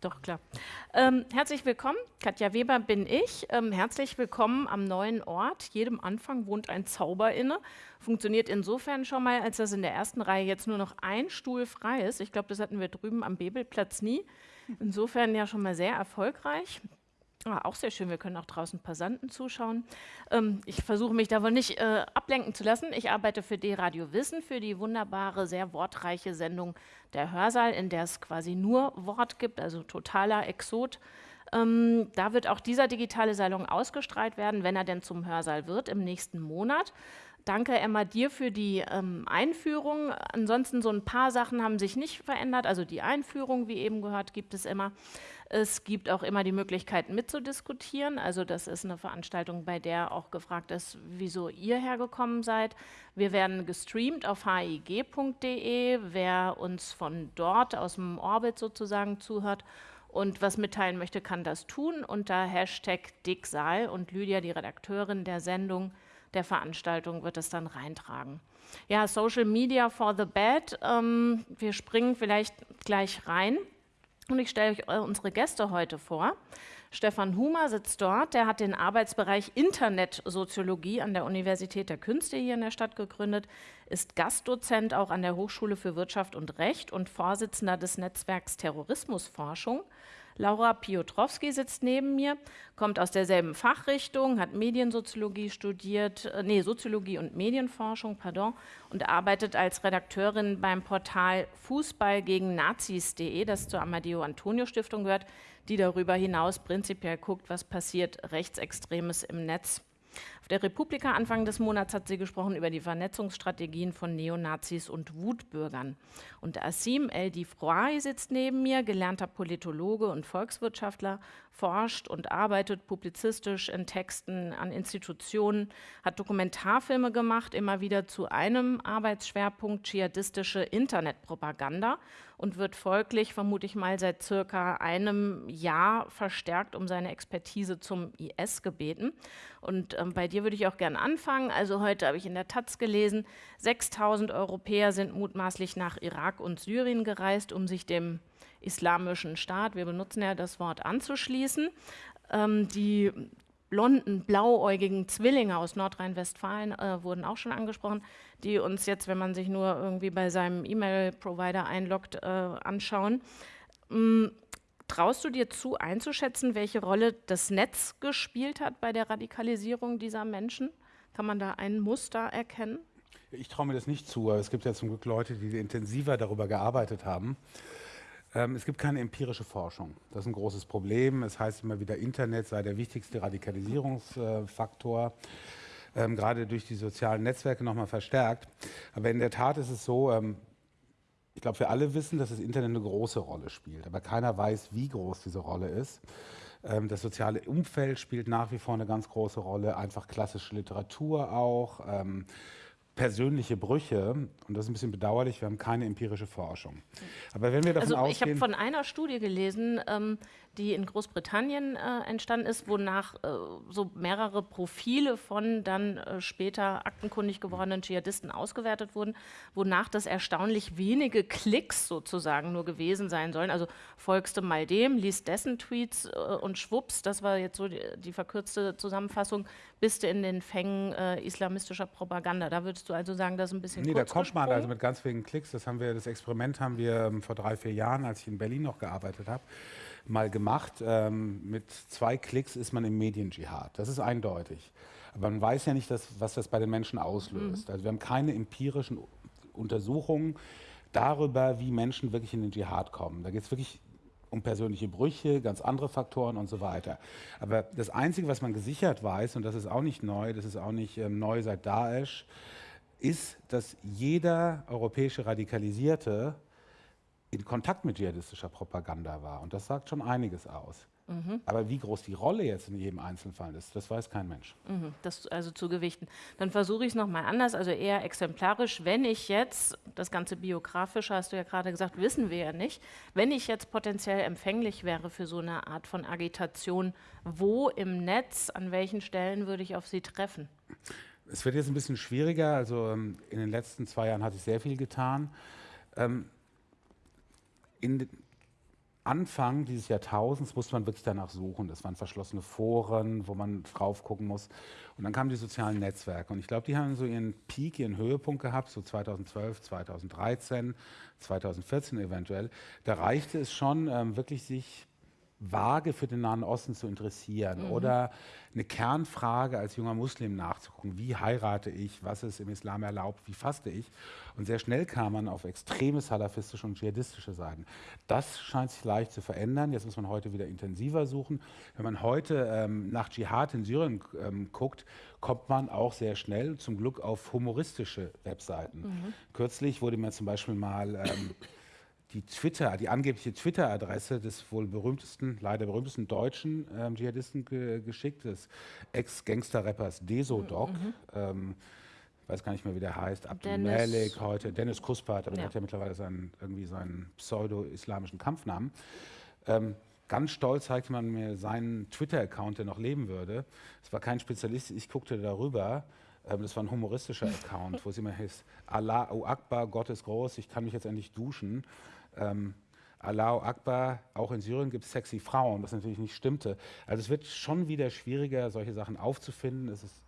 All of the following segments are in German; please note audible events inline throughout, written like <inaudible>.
Doch, klar. Ähm, herzlich willkommen, Katja Weber bin ich. Ähm, herzlich willkommen am neuen Ort. Jedem Anfang wohnt ein Zauber inne. Funktioniert insofern schon mal, als dass in der ersten Reihe jetzt nur noch ein Stuhl frei ist. Ich glaube, das hatten wir drüben am Bebelplatz nie. Insofern ja schon mal sehr erfolgreich. Ah, auch sehr schön, wir können auch draußen Passanten zuschauen. Ähm, ich versuche mich davon nicht äh, ablenken zu lassen. Ich arbeite für D-Radio Wissen, für die wunderbare, sehr wortreiche Sendung Der Hörsaal, in der es quasi nur Wort gibt, also totaler Exot. Ähm, da wird auch dieser digitale Salon ausgestrahlt werden, wenn er denn zum Hörsaal wird, im nächsten Monat. Danke, Emma, dir für die ähm, Einführung. Ansonsten so ein paar Sachen haben sich nicht verändert. Also die Einführung, wie eben gehört, gibt es immer. Es gibt auch immer die Möglichkeit mitzudiskutieren. Also das ist eine Veranstaltung, bei der auch gefragt ist, wieso ihr hergekommen seid. Wir werden gestreamt auf hig.de. Wer uns von dort aus dem Orbit sozusagen zuhört und was mitteilen möchte, kann das tun unter Hashtag Dicksaal und Lydia, die Redakteurin der Sendung, der Veranstaltung wird es dann reintragen. Ja, Social Media for the Bad. Ähm, wir springen vielleicht gleich rein. Und ich stelle euch unsere Gäste heute vor. Stefan Humer sitzt dort, der hat den Arbeitsbereich Internetsoziologie an der Universität der Künste hier in der Stadt gegründet, ist Gastdozent auch an der Hochschule für Wirtschaft und Recht und Vorsitzender des Netzwerks Terrorismusforschung. Laura Piotrowski sitzt neben mir, kommt aus derselben Fachrichtung, hat Mediensoziologie studiert, äh, nee, Soziologie und Medienforschung, pardon, und arbeitet als Redakteurin beim Portal Fußball gegen Nazis.de, das zur Amadeo Antonio Stiftung gehört, die darüber hinaus prinzipiell guckt, was passiert Rechtsextremes im Netz. Der Republika Anfang des Monats hat sie gesprochen über die Vernetzungsstrategien von Neonazis und Wutbürgern. Und Assim El Difroy sitzt neben mir, gelernter Politologe und Volkswirtschaftler, forscht und arbeitet publizistisch in Texten an Institutionen, hat Dokumentarfilme gemacht, immer wieder zu einem Arbeitsschwerpunkt dschihadistische Internetpropaganda und wird folglich, vermute ich mal, seit circa einem Jahr verstärkt um seine Expertise zum IS gebeten. Und ähm, bei dir würde ich auch gerne anfangen. Also heute habe ich in der Taz gelesen, 6000 Europäer sind mutmaßlich nach Irak und Syrien gereist, um sich dem islamischen Staat, wir benutzen ja das Wort, anzuschließen. Ähm, die blonden, blauäugigen Zwillinge aus Nordrhein-Westfalen äh, wurden auch schon angesprochen, die uns jetzt, wenn man sich nur irgendwie bei seinem E-Mail-Provider einloggt, äh, anschauen. Ähm, traust du dir zu, einzuschätzen, welche Rolle das Netz gespielt hat bei der Radikalisierung dieser Menschen? Kann man da ein Muster erkennen? Ich traue mir das nicht zu, aber es gibt ja zum Glück Leute, die intensiver darüber gearbeitet haben. Ähm, es gibt keine empirische Forschung. Das ist ein großes Problem. Es heißt immer wieder, Internet sei der wichtigste Radikalisierungsfaktor. Ähm, gerade durch die sozialen Netzwerke nochmal verstärkt. Aber in der Tat ist es so, ähm, ich glaube, wir alle wissen, dass das Internet eine große Rolle spielt, aber keiner weiß, wie groß diese Rolle ist. Ähm, das soziale Umfeld spielt nach wie vor eine ganz große Rolle, einfach klassische Literatur auch. Ähm, persönliche Brüche, und das ist ein bisschen bedauerlich, wir haben keine empirische Forschung. Aber wenn wir davon also, ausgehen... Ich habe von einer Studie gelesen, ähm, die in Großbritannien äh, entstanden ist, wonach äh, so mehrere Profile von dann äh, später aktenkundig gewordenen Dschihadisten ausgewertet wurden, wonach das erstaunlich wenige Klicks sozusagen nur gewesen sein sollen. Also folgst du mal dem, liest dessen Tweets äh, und schwupps, das war jetzt so die, die, verkürzte Zusammenfassung, bist du in den Fängen äh, islamistischer Propaganda. Da würdest du also sagen, das ist ein bisschen Nee, da kommt man also mit ganz wenigen Klicks. Das haben wir, das Experiment haben wir ähm, vor drei, vier Jahren, als ich in Berlin noch gearbeitet habe, mal gemacht. Ähm, mit zwei Klicks ist man im Mediendschihad. Das ist eindeutig. Aber man weiß ja nicht, dass, was das bei den Menschen auslöst. Mhm. Also wir haben keine empirischen Untersuchungen darüber, wie Menschen wirklich in den Dschihad kommen. Da geht es wirklich um persönliche Brüche, ganz andere Faktoren und so weiter. Aber das Einzige, was man gesichert weiß, und das ist auch nicht neu, das ist auch nicht ähm, neu seit Daesh, ist, dass jeder europäische Radikalisierte in Kontakt mit dschihadistischer Propaganda war. Und das sagt schon einiges aus. Mhm. Aber wie groß die Rolle jetzt in jedem Einzelfall ist, das weiß kein Mensch. Mhm. Das also zu gewichten. Dann versuche ich es nochmal anders, also eher exemplarisch. Wenn ich jetzt, das Ganze biografisch hast du ja gerade gesagt, wissen wir ja nicht, wenn ich jetzt potenziell empfänglich wäre für so eine Art von Agitation, wo im Netz, an welchen Stellen würde ich auf sie treffen? Es wird jetzt ein bisschen schwieriger. Also ähm, in den letzten zwei Jahren hat sich sehr viel getan. Ähm, in Anfang dieses Jahrtausends musste man wirklich danach suchen. Das waren verschlossene Foren, wo man drauf gucken muss. Und dann kamen die sozialen Netzwerke. Und ich glaube, die haben so ihren Peak, ihren Höhepunkt gehabt, so 2012, 2013, 2014 eventuell. Da reichte es schon, ähm, wirklich sich vage für den Nahen Osten zu interessieren mhm. oder eine Kernfrage als junger Muslim nachzugucken. Wie heirate ich? Was ist im Islam erlaubt? Wie faste ich? Und sehr schnell kam man auf extreme salafistische und dschihadistische Seiten. Das scheint sich leicht zu verändern. Jetzt muss man heute wieder intensiver suchen. Wenn man heute ähm, nach Dschihad in Syrien ähm, guckt, kommt man auch sehr schnell zum Glück auf humoristische Webseiten. Mhm. Kürzlich wurde mir zum Beispiel mal ähm, die Twitter, die angebliche Twitter-Adresse des wohl berühmtesten, leider berühmtesten deutschen ähm, Dschihadisten ge geschickt, des Ex-Gangster-Rappers Desodoc. Mhm. Ähm, weiß gar nicht mehr, wie der heißt, Abdul Malik heute, Dennis Kuspat, aber ja. der hat ja mittlerweile seinen, irgendwie seinen pseudo-islamischen Kampfnamen. Ähm, ganz stolz zeigte man mir seinen Twitter-Account, der noch leben würde. Es war kein Spezialist, ich guckte darüber ähm, das war ein humoristischer <laughs> Account, wo es immer hieß, Allahu Akbar, Gott ist groß, ich kann mich jetzt endlich duschen. Ähm, Allahu Akbar, auch in Syrien gibt es sexy Frauen, was natürlich nicht stimmte. Also es wird schon wieder schwieriger, solche Sachen aufzufinden. Es ist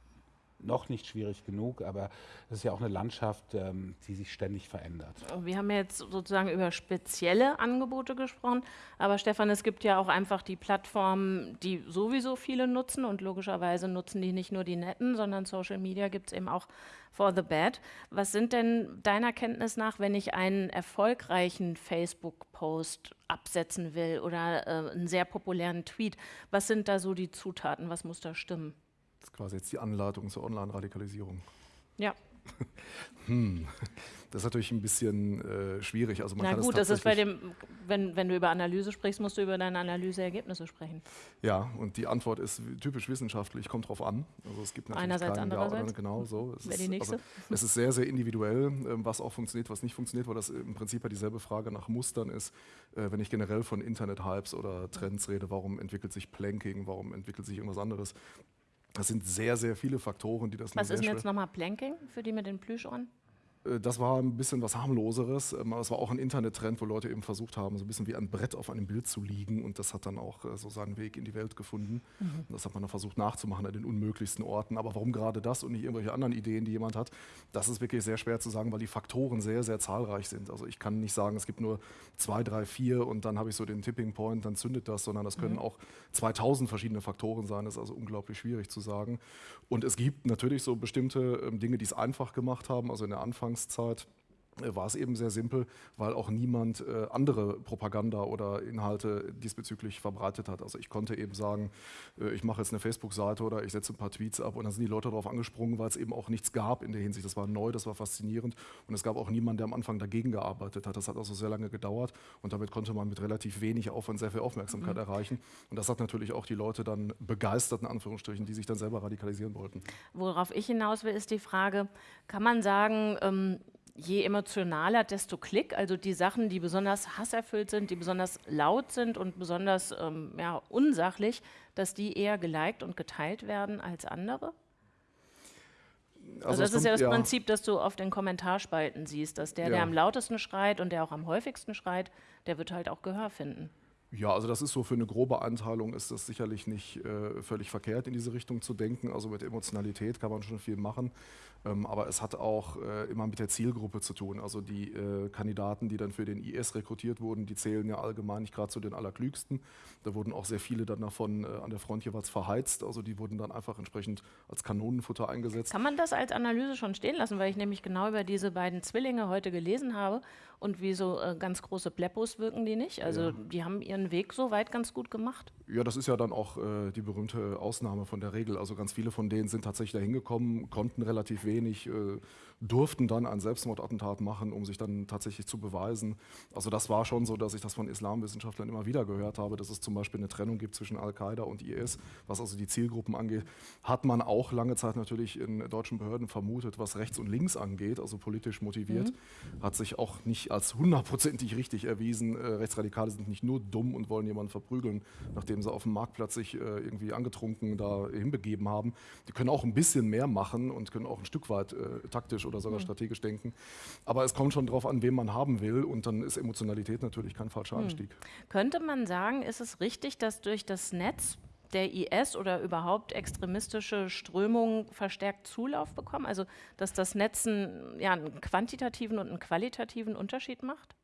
noch nicht schwierig genug, aber es ist ja auch eine Landschaft, ähm, die sich ständig verändert. Wir haben jetzt sozusagen über spezielle Angebote gesprochen, aber Stefan, es gibt ja auch einfach die Plattformen, die sowieso viele nutzen und logischerweise nutzen die nicht nur die Netten, sondern Social Media gibt es eben auch for the bad. Was sind denn deiner Kenntnis nach, wenn ich einen erfolgreichen Facebook-Post absetzen will oder äh, einen sehr populären Tweet, was sind da so die Zutaten, was muss da stimmen? Das ist quasi jetzt die Anleitung zur Online-Radikalisierung. Ja. <laughs> hm. Das ist natürlich ein bisschen äh, schwierig. Also man Na gut, das, das ist bei dem, wenn, wenn du über Analyse sprichst, musst du über deine Analyseergebnisse sprechen. Ja, und die Antwort ist typisch wissenschaftlich, kommt drauf an. Also es gibt natürlich Einerseits, andererseits. Ja genau so. Es ist, die nächste. es ist sehr, sehr individuell, ähm, was auch funktioniert, was nicht funktioniert, weil das im Prinzip ja dieselbe Frage nach Mustern ist. Äh, wenn ich generell von Internet-Hypes oder Trends rede, warum entwickelt sich Planking, warum entwickelt sich irgendwas anderes? Das sind sehr, sehr viele Faktoren, die das Was ist denn jetzt nochmal Planking für die mit den Plüschohren? Äh, das war ein bisschen was harmloseres. Ähm, aber es war auch ein Internettrend, wo Leute eben versucht haben, so ein bisschen wie ein Brett auf einem Bild zu liegen. Und das hat dann auch äh, so seinen Weg in die Welt gefunden. Mhm. Das hat man dann versucht nachzumachen an den unmöglichsten Orten. Aber warum gerade das und nicht irgendwelche anderen Ideen, die jemand hat, das ist wirklich sehr schwer zu sagen, weil die Faktoren sehr, sehr zahlreich sind. Also ich kann nicht sagen, es gibt nur zwei, drei, vier und dann habe ich so den Tipping Point, dann zündet das, sondern das können mhm. auch 2000 verschiedene Faktoren sein. Das ist also unglaublich schwierig zu sagen. Und es gibt natürlich so bestimmte ähm, Dinge, die es einfach gemacht haben. Also in der Anfang Anfangszeit war es eben sehr simpel, weil auch niemand äh, andere Propaganda oder Inhalte diesbezüglich verbreitet hat. Also ich konnte eben sagen, äh, ich mache jetzt eine Facebook-Seite oder ich setze ein paar Tweets ab und dann sind die Leute darauf angesprungen, weil es eben auch nichts gab in der Hinsicht. Das war neu, das war faszinierend und es gab auch niemanden, der am Anfang dagegen gearbeitet hat. Das hat also sehr lange gedauert und damit konnte man mit relativ wenig Aufwand sehr viel Aufmerksamkeit mhm. erreichen. Und das hat natürlich auch die Leute dann begeistert, in Anführungsstrichen, die sich dann selber radikalisieren wollten. Worauf ich hinaus will, ist die Frage, kann man sagen, ähm, je emotionaler, desto Klick. Also die Sachen, die besonders hasserfüllt sind, die besonders laut sind und besonders ähm, ja, unsachlich, dass die eher geliked und geteilt werden als andere? Also, also das ist ja das ja. Prinzip, das du auf den Kommentarspalten siehst, dass der, ja. der am lautesten schreit und der auch am häufigsten schreit, der wird halt auch Gehör finden. Ja, also das ist so für eine grobe Einteilung ist das sicherlich nicht äh, völlig verkehrt, in diese Richtung zu denken. Also mit Emotionalität kann man schon viel machen. Ähm, aber es hat auch äh, immer mit der Zielgruppe zu tun. Also die äh, Kandidaten, die dann für den IS rekrutiert wurden, die zählen ja allgemein nicht gerade zu den Allerklügsten. Da wurden auch sehr viele dann davon äh, an der Front jeweils verheizt. Also die wurden dann einfach entsprechend als Kanonenfutter eingesetzt. Kann man das als Analyse schon stehen lassen, weil ich nämlich genau über diese beiden Zwillinge heute gelesen habe und wie so ganz große Pleppos wirken die nicht. Also ja. die haben ihren Weg soweit ganz gut gemacht. Ja, das ist ja dann auch die berühmte Ausnahme von der Regel. Also ganz viele von denen sind tatsächlich da hingekommen, konnten relativ wenig, äh, durften dann ein Selbstmordattentat machen, um sich dann tatsächlich zu beweisen. Also das war schon so, dass ich das von Islamwissenschaftlern immer wieder gehört habe, dass es zum Beispiel eine Trennung gibt zwischen Al-Qaida und IS, was also die Zielgruppen angeht. Hat man auch lange Zeit natürlich in deutschen Behörden vermutet, was rechts und links angeht, also politisch motiviert. Mhm. Hat sich auch nicht als hundertprozentig richtig erwiesen. Äh, Rechtsradikale sind nicht nur dumm und wollen jemanden verprügeln, nachdem sie auf dem Marktplatz sich äh, irgendwie angetrunken da hinbegeben haben. Die können auch ein bisschen mehr machen und können auch ein Stück weit äh, taktisch oder sogar mhm. strategisch denken. Aber es kommt schon darauf an, wen man haben will und dann ist Emotionalität natürlich kein falscher mhm. Anstieg. Könnte man sagen, ist es richtig, dass durch das Netz der IS oder überhaupt extremistische Strömungen verstärkt Zulauf bekommen? Also dass das Netz einen, ja, einen quantitativen und einen qualitativen Unterschied macht?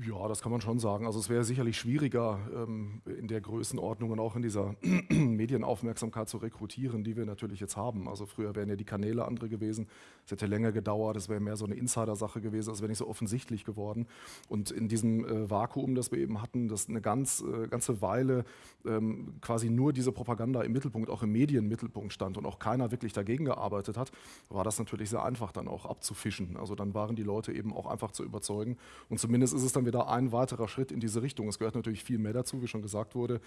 Ja, das kann man schon sagen. Also es wäre sicherlich schwieriger, ähm, in der Größenordnung und auch in dieser <clears throat> Medienaufmerksamkeit zu rekrutieren, die wir natürlich jetzt haben. Also früher wären ja die Kanäle andere gewesen. Es hätte länger gedauert. Es wäre mehr so eine Insider-Sache gewesen. Es wäre nicht so offensichtlich geworden. Und in diesem äh, Vakuum, das wir eben hatten, das eine ganz, äh, ganze Weile ähm, quasi nur diese Propaganda im Mittelpunkt, auch im Medienmittelpunkt stand und auch keiner wirklich dagegen gearbeitet hat, war das natürlich sehr einfach dann auch abzufischen. Also dann waren die Leute eben auch einfach zu überzeugen. Und zumindest ist es dann dann wieder ein weiterer Schritt in diese Richtung. Es gehört natürlich viel mehr dazu, wie schon gesagt wurde.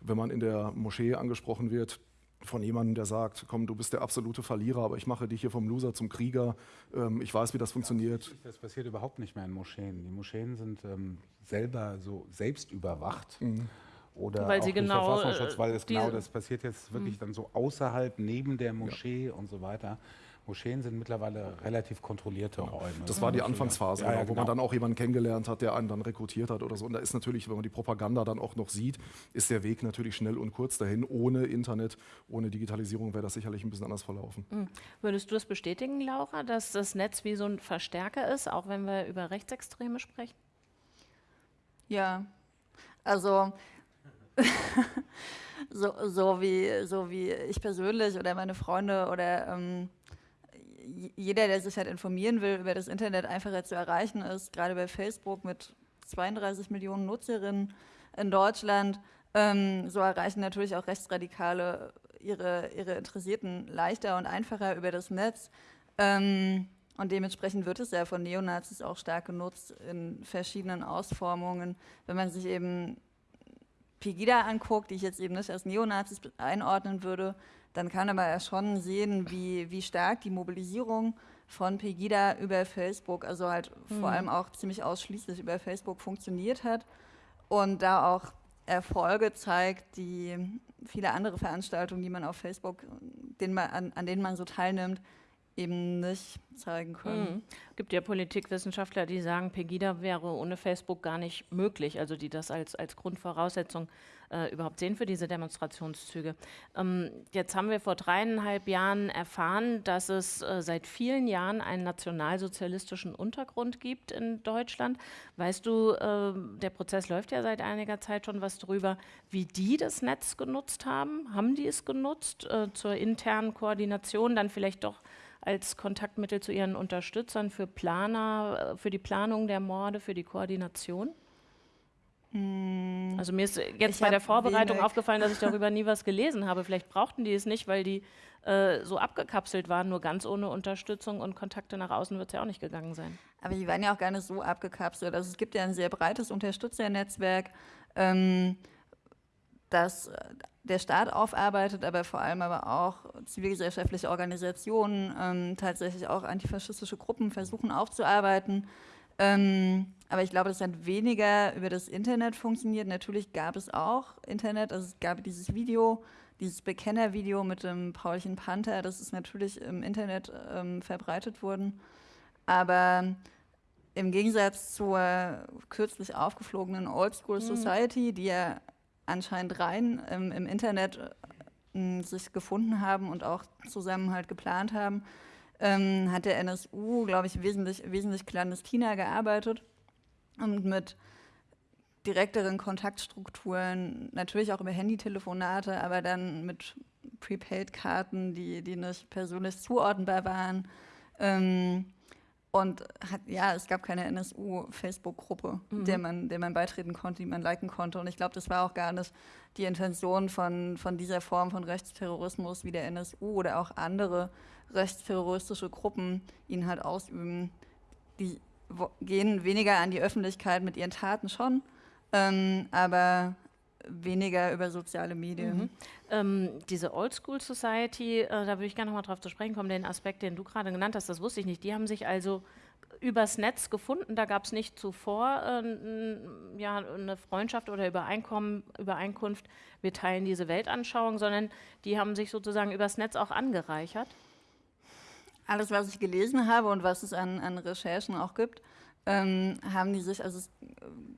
Wenn man in der Moschee angesprochen wird, von jemandem, der sagt, komm, du bist der absolute Verlierer, aber ich mache dich hier vom Loser zum Krieger. Ähm, ich weiß, wie das funktioniert. Das passiert überhaupt nicht mehr in Moscheen. Die Moscheen sind ähm, selber so selbst überwacht. Mhm. Oder weil sie genau, Verfassungsschutz, weil es genau das passiert jetzt wirklich mhm. dann so außerhalb, neben der Moschee ja. und so weiter. Moscheen sind mittlerweile relativ kontrollierte Räume. Das war die Anfangsphase, ja, ja, genau. wo man genau. dann auch jemanden kennengelernt hat, der einen dann rekrutiert hat oder so. Und da ist natürlich, wenn man die Propaganda dann auch noch sieht, ist der Weg natürlich schnell und kurz dahin. Ohne Internet, ohne Digitalisierung wäre das sicherlich ein bisschen anders verlaufen. Mhm. Würdest du es bestätigen, Laura, dass das Netz wie so ein Verstärker ist, auch wenn wir über Rechtsextreme sprechen? Ja, also <laughs> so, so, wie, so wie ich persönlich oder meine Freunde oder ähm, jeder, der sich halt informieren will, über das Internet einfacher zu erreichen ist, gerade bei Facebook mit 32 Millionen Nutzerinnen in Deutschland, ähm, so erreichen natürlich auch Rechtsradikale ihre, ihre Interessierten leichter und einfacher über das Netz. Ähm, und dementsprechend wird es ja von Neonazis auch stark genutzt in verschiedenen Ausformungen. Wenn man sich eben Pegida anguckt, die ich jetzt eben nicht als Neonazis einordnen würde, dann kann man ja schon sehen, wie, wie stark die Mobilisierung von Pegida über Facebook, also halt mhm. vor allem auch ziemlich ausschließlich über Facebook funktioniert hat und da auch Erfolge zeigt, die viele andere Veranstaltungen, die man auf Facebook, den man, an, an denen man so teilnimmt, eben nicht zeigen können. Mhm. Es gibt ja Politikwissenschaftler, die sagen, Pegida wäre ohne Facebook gar nicht möglich, also die das als, als Grundvoraussetzung äh, überhaupt sehen für diese Demonstrationszüge. Ähm, jetzt haben wir vor dreieinhalb Jahren erfahren, dass es äh, seit vielen Jahren einen nationalsozialistischen Untergrund gibt in Deutschland. Weißt du, äh, der Prozess läuft ja seit einiger Zeit schon was drüber, wie die das Netz genutzt haben. Haben die es genutzt äh, zur internen Koordination, dann vielleicht doch als Kontaktmittel zu ihren Unterstützern für Planer, äh, für die Planung der Morde, für die Koordination? Hm. Also mir ist jetzt bei der Vorbereitung wenig. aufgefallen, dass ich darüber nie was gelesen habe. Vielleicht brauchten die es nicht, weil die äh, so abgekapselt waren, nur ganz ohne Unterstützung und Kontakte nach außen wird es ja auch nicht gegangen sein. Aber die waren ja auch gar nicht so abgekapselt. Also es gibt ja ein sehr breites Unterstützernetzwerk, ähm, das äh, der Staat aufarbeitet, aber vor allem aber auch zivilgesellschaftliche Organisationen, ähm, tatsächlich auch antifaschistische Gruppen versuchen aufzuarbeiten. Ähm, aber ich glaube, das hat weniger über das Internet funktioniert. Natürlich gab es auch Internet, also es gab dieses Video, dieses Bekennervideo mit dem Paulchen Panther, das ist natürlich im Internet ähm, verbreitet worden. Aber im Gegensatz zur kürzlich aufgeflogenen Oldschool mhm. Society, die ja anscheinend rein ähm, im Internet äh, sich gefunden haben und auch zusammen halt geplant haben, ähm, hat der NSU, glaube ich, wesentlich, wesentlich clandestiner gearbeitet und mit direkteren Kontaktstrukturen, natürlich auch über Handytelefonate, aber dann mit Prepaid-Karten, die, die nicht persönlich zuordnenbar waren. Ähm, und hat, ja, es gab keine NSU-Facebook-Gruppe, mhm. der, man, der man beitreten konnte, die man liken konnte. Und ich glaube, das war auch gar nicht die Intention von, von dieser Form von Rechtsterrorismus wie der NSU oder auch andere rechtsterroristische Gruppen ihn halt ausüben. Die gehen weniger an die Öffentlichkeit mit ihren Taten schon, ähm, aber weniger über soziale Medien. Mhm. Ähm, diese Oldschool Society, äh, da würde ich gerne noch mal drauf zu sprechen kommen, den Aspekt, den du gerade genannt hast, das wusste ich nicht. Die haben sich also übers Netz gefunden. Da gab es nicht zuvor äh, ja, eine Freundschaft oder Übereinkommen, Übereinkunft, wir teilen diese Weltanschauung, sondern die haben sich sozusagen übers Netz auch angereichert. Alles, was ich gelesen habe und was es an, an Recherchen auch gibt, ähm, haben die sich, also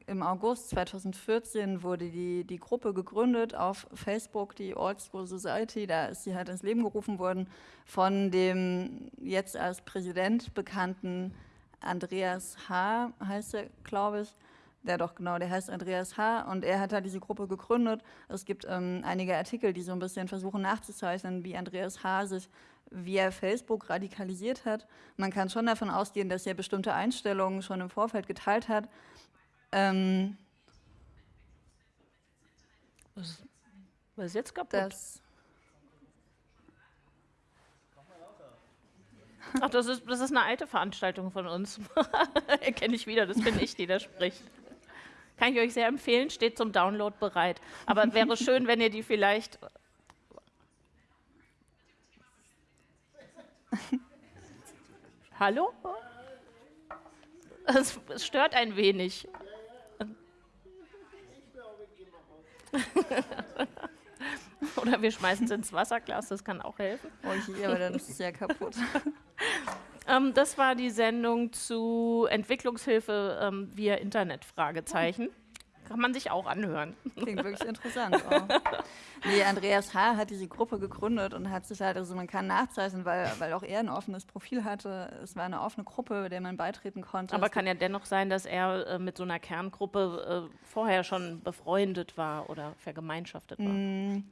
im August 2014 wurde die, die Gruppe gegründet auf Facebook, die Old School Society, da ist sie halt ins Leben gerufen worden von dem jetzt als Präsident bekannten Andreas H., heißt er, glaube ich. Der doch, genau, der heißt Andreas H. und er hat halt diese Gruppe gegründet. Es gibt ähm, einige Artikel, die so ein bisschen versuchen nachzuzeichnen, wie Andreas H. sich via Facebook radikalisiert hat. Man kann schon davon ausgehen, dass er bestimmte Einstellungen schon im Vorfeld geteilt hat. Ähm, was, was ist jetzt kaputt? Das Ach, das ist, das ist eine alte Veranstaltung von uns. <laughs> Erkenne ich wieder, das bin ich, die da spricht. Kann ich euch sehr empfehlen, steht zum Download bereit. Aber wäre schön, wenn ihr die vielleicht. <laughs> Hallo? Es, es stört ein wenig. <laughs> Oder wir schmeißen es ins Wasserglas, das kann auch helfen. Oh je, aber dann ist es ja kaputt. <laughs> ähm, das war die Sendung zu Entwicklungshilfe ähm, via Internet, Fragezeichen. Kann man sich auch anhören. Klingt wirklich interessant. Oh. Nee, Andreas H. hat diese Gruppe gegründet und hat sich halt, also man kann nachzeichnen, weil, weil auch er ein offenes Profil hatte. Es war eine offene Gruppe, der man beitreten konnte. Aber es kann ja dennoch sein, dass er äh, mit so einer Kerngruppe äh, vorher schon befreundet war oder vergemeinschaftet war. Mm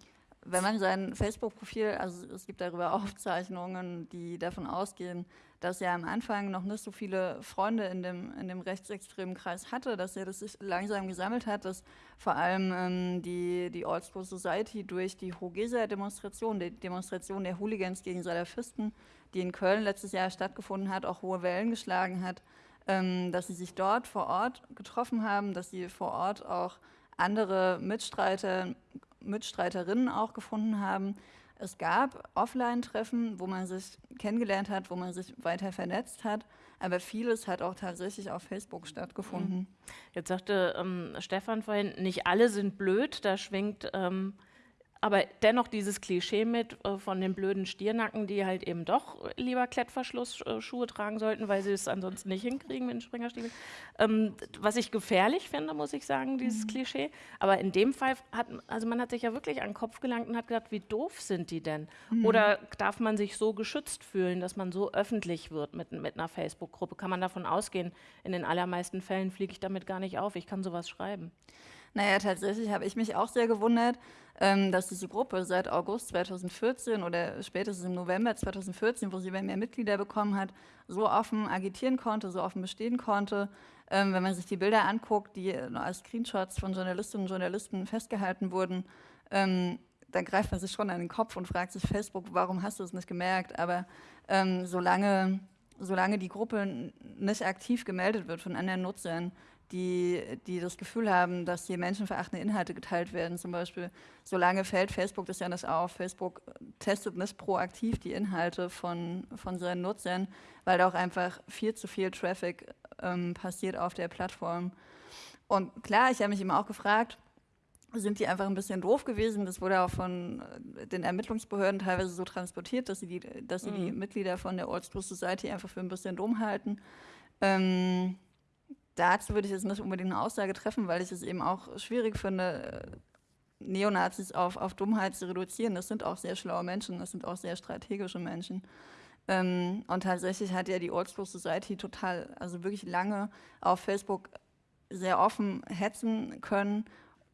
wenn man sein Facebook-Profil, also es gibt darüber Aufzeichnungen, die davon ausgehen, dass er am Anfang noch nicht so viele Freunde in dem, in dem rechtsextremen Kreis hatte, dass er das sich langsam gesammelt hat, dass vor allem ähm, die, die Old School Society durch die Hogesa-Demonstration, die Demonstration der Hooligans gegen Salafisten, die in Köln letztes Jahr stattgefunden hat, auch hohe Wellen geschlagen hat, ähm, dass sie sich dort vor Ort getroffen haben, dass sie vor Ort auch andere Mitstreiter Mitstreiterinnen auch gefunden haben. Es gab Offline-Treffen, wo man sich kennengelernt hat, wo man sich weiter vernetzt hat, aber vieles hat auch tatsächlich auf Facebook stattgefunden. Jetzt sagte ähm, Stefan vorhin, nicht alle sind blöd, da schwingt ähm, aber dennoch dieses Klischee mit äh, von den blöden Stiernacken, die halt eben doch lieber Klettverschlussschuhe tragen sollten, weil sie es ansonsten nicht hinkriegen mit den Springerstiefeln. Ähm, was ich gefährlich finde, muss ich sagen, dieses mhm. Klischee. Aber in dem Fall hat, also man hat sich ja wirklich an den Kopf gelangt und hat gedacht, wie doof sind die denn? Mhm. Oder darf man sich so geschützt fühlen, dass man so öffentlich wird mit, mit einer Facebook-Gruppe? Kann man davon ausgehen? In den allermeisten Fällen fliege ich damit gar nicht auf. Ich kann sowas schreiben. Naja, tatsächlich habe ich mich auch sehr gewundert, ähm, dass diese Gruppe seit August 2014 oder spätestens im November 2014, wo sie mehr Mitglieder bekommen hat, so offen agitieren konnte, so offen bestehen konnte. Ähm, wenn man sich die Bilder anguckt, die als Screenshots von Journalistinnen und Journalisten festgehalten wurden, ähm, dann greift man sich schon an den Kopf und fragt sich, Facebook, warum hast du es nicht gemerkt? Aber ähm, solange, solange die Gruppe nicht aktiv gemeldet wird von anderen Nutzern, die, die das Gefühl haben, dass hier menschenverachtende Inhalte geteilt werden. Zum Beispiel, solange fällt Facebook das ja nicht auf. Facebook testet nicht proaktiv die Inhalte von, von seinen Nutzern, weil da auch einfach viel zu viel Traffic ähm, passiert auf der Plattform. Und klar, ich habe mich immer auch gefragt, sind die einfach ein bisschen doof gewesen. Das wurde auch von äh, den Ermittlungsbehörden teilweise so transportiert, dass sie die, dass sie mhm. die Mitglieder von der Old School Society einfach für ein bisschen dumm halten. Ähm, dazu würde ich jetzt nicht unbedingt eine Aussage treffen, weil ich es eben auch schwierig finde, Neonazis auf, auf Dummheit zu reduzieren. Das sind auch sehr schlaue Menschen, das sind auch sehr strategische Menschen. Ähm, und tatsächlich hat ja die Old School Society total, also wirklich lange auf Facebook sehr offen hetzen können,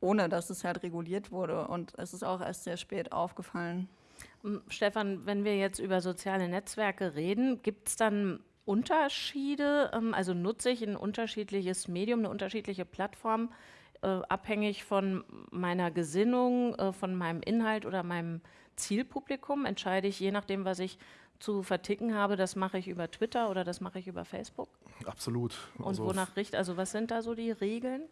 ohne dass es halt reguliert wurde. Und es ist auch erst sehr spät aufgefallen. Stefan, wenn wir jetzt über soziale Netzwerke reden, gibt es dann Unterschiede? Ähm, also nutze ich ein unterschiedliches Medium, eine unterschiedliche Plattform, äh, abhängig von meiner Gesinnung, äh, von meinem Inhalt oder meinem Zielpublikum? Entscheide ich je nachdem, was ich zu verticken habe, das mache ich über Twitter oder das mache ich über Facebook? Absolut. Und also wonach richtet, also was sind da so die Regeln?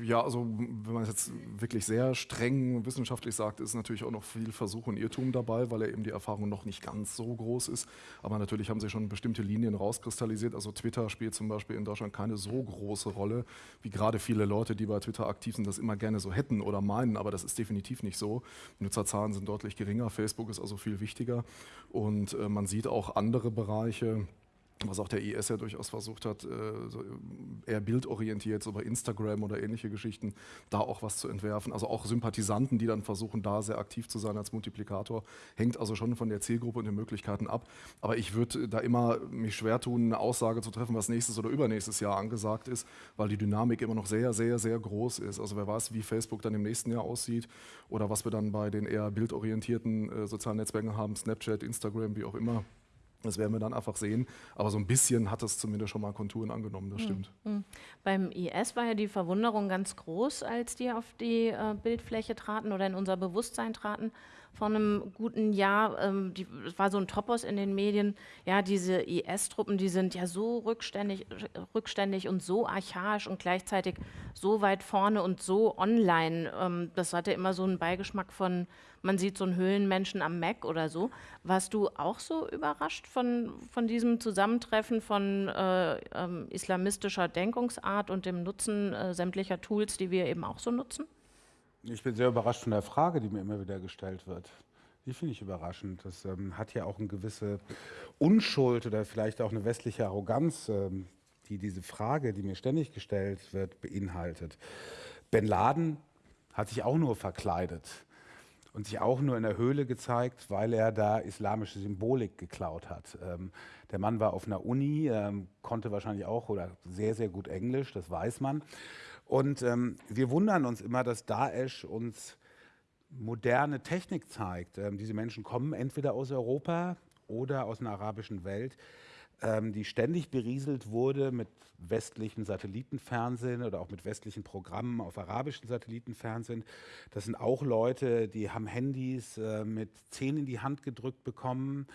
Ja, also wenn man es jetzt wirklich sehr streng wissenschaftlich sagt, ist natürlich auch noch viel Versuch und Irrtum dabei, weil er eben die Erfahrung noch nicht ganz so groß ist. Aber natürlich haben sie schon bestimmte Linien rauskristallisiert. Also Twitter spielt zum Beispiel in Deutschland keine so große Rolle, wie gerade viele Leute, die bei Twitter aktiv sind, das immer gerne so hätten oder meinen. Aber das ist definitiv nicht so. Nutzerzahlen sind deutlich geringer. Facebook ist also viel wichtiger. Und äh, man sieht auch andere Bereiche, was auch der IS ja durchaus versucht hat, äh, eher bildorientiert, so bei Instagram oder ähnliche Geschichten, da auch was zu entwerfen. Also auch Sympathisanten, die dann versuchen, da sehr aktiv zu sein als Multiplikator, hängt also schon von der Zielgruppe und den Möglichkeiten ab. Aber ich würde da immer mich schwer tun, eine Aussage zu treffen, was nächstes oder übernächstes Jahr angesagt ist, weil die Dynamik immer noch sehr, sehr, sehr groß ist. Also wer weiß, wie Facebook dann im nächsten Jahr aussieht oder was wir dann bei den eher bildorientierten äh, sozialen Netzwerken haben, Snapchat, Instagram, wie auch immer. Das werden wir dann einfach sehen. Aber so ein bisschen hat es zumindest schon mal Konturen angenommen, das stimmt. Mhm. Beim IS war ja die Verwunderung ganz groß, als die auf die äh, Bildfläche traten oder in unser Bewusstsein traten vor einem guten Jahr. Ähm, die, es war so ein Topos in den Medien. Ja, diese IS-Truppen, die sind ja so rückständig, rückständig und so archaisch und gleichzeitig so weit vorne und so online. Ähm, das hatte immer so einen Beigeschmack von, man sieht so einen Höhlenmenschen am Mac oder so. Warst du auch so überrascht von, von diesem Zusammentreffen von äh, ähm, islamistischer Denkungsart und dem Nutzen äh, sämtlicher Tools, die wir eben auch so nutzen? Ich bin sehr überrascht von der Frage, die mir immer wieder gestellt wird. Die finde ich überraschend. Das ähm, hat ja auch eine gewisse Unschuld oder vielleicht auch eine westliche Arroganz, ähm, die diese Frage, die mir ständig gestellt wird, beinhaltet. Bin Laden hat sich auch nur verkleidet und sich auch nur in der Höhle gezeigt, weil er da islamische Symbolik geklaut hat. Ähm, der Mann war auf einer Uni, ähm, konnte wahrscheinlich auch oder sehr, sehr gut Englisch, das weiß man. Und ähm, wir wundern uns immer, dass Daesh uns moderne Technik zeigt. Ähm, diese Menschen kommen entweder aus Europa oder aus einer arabischen Welt, ähm, die ständig berieselt wurde mit westlichem Satellitenfernsehen oder auch mit westlichen Programmen auf arabischen Satellitenfernsehen. Das sind auch Leute, die haben Handys äh, mit Zehen in die Hand gedrückt bekommen,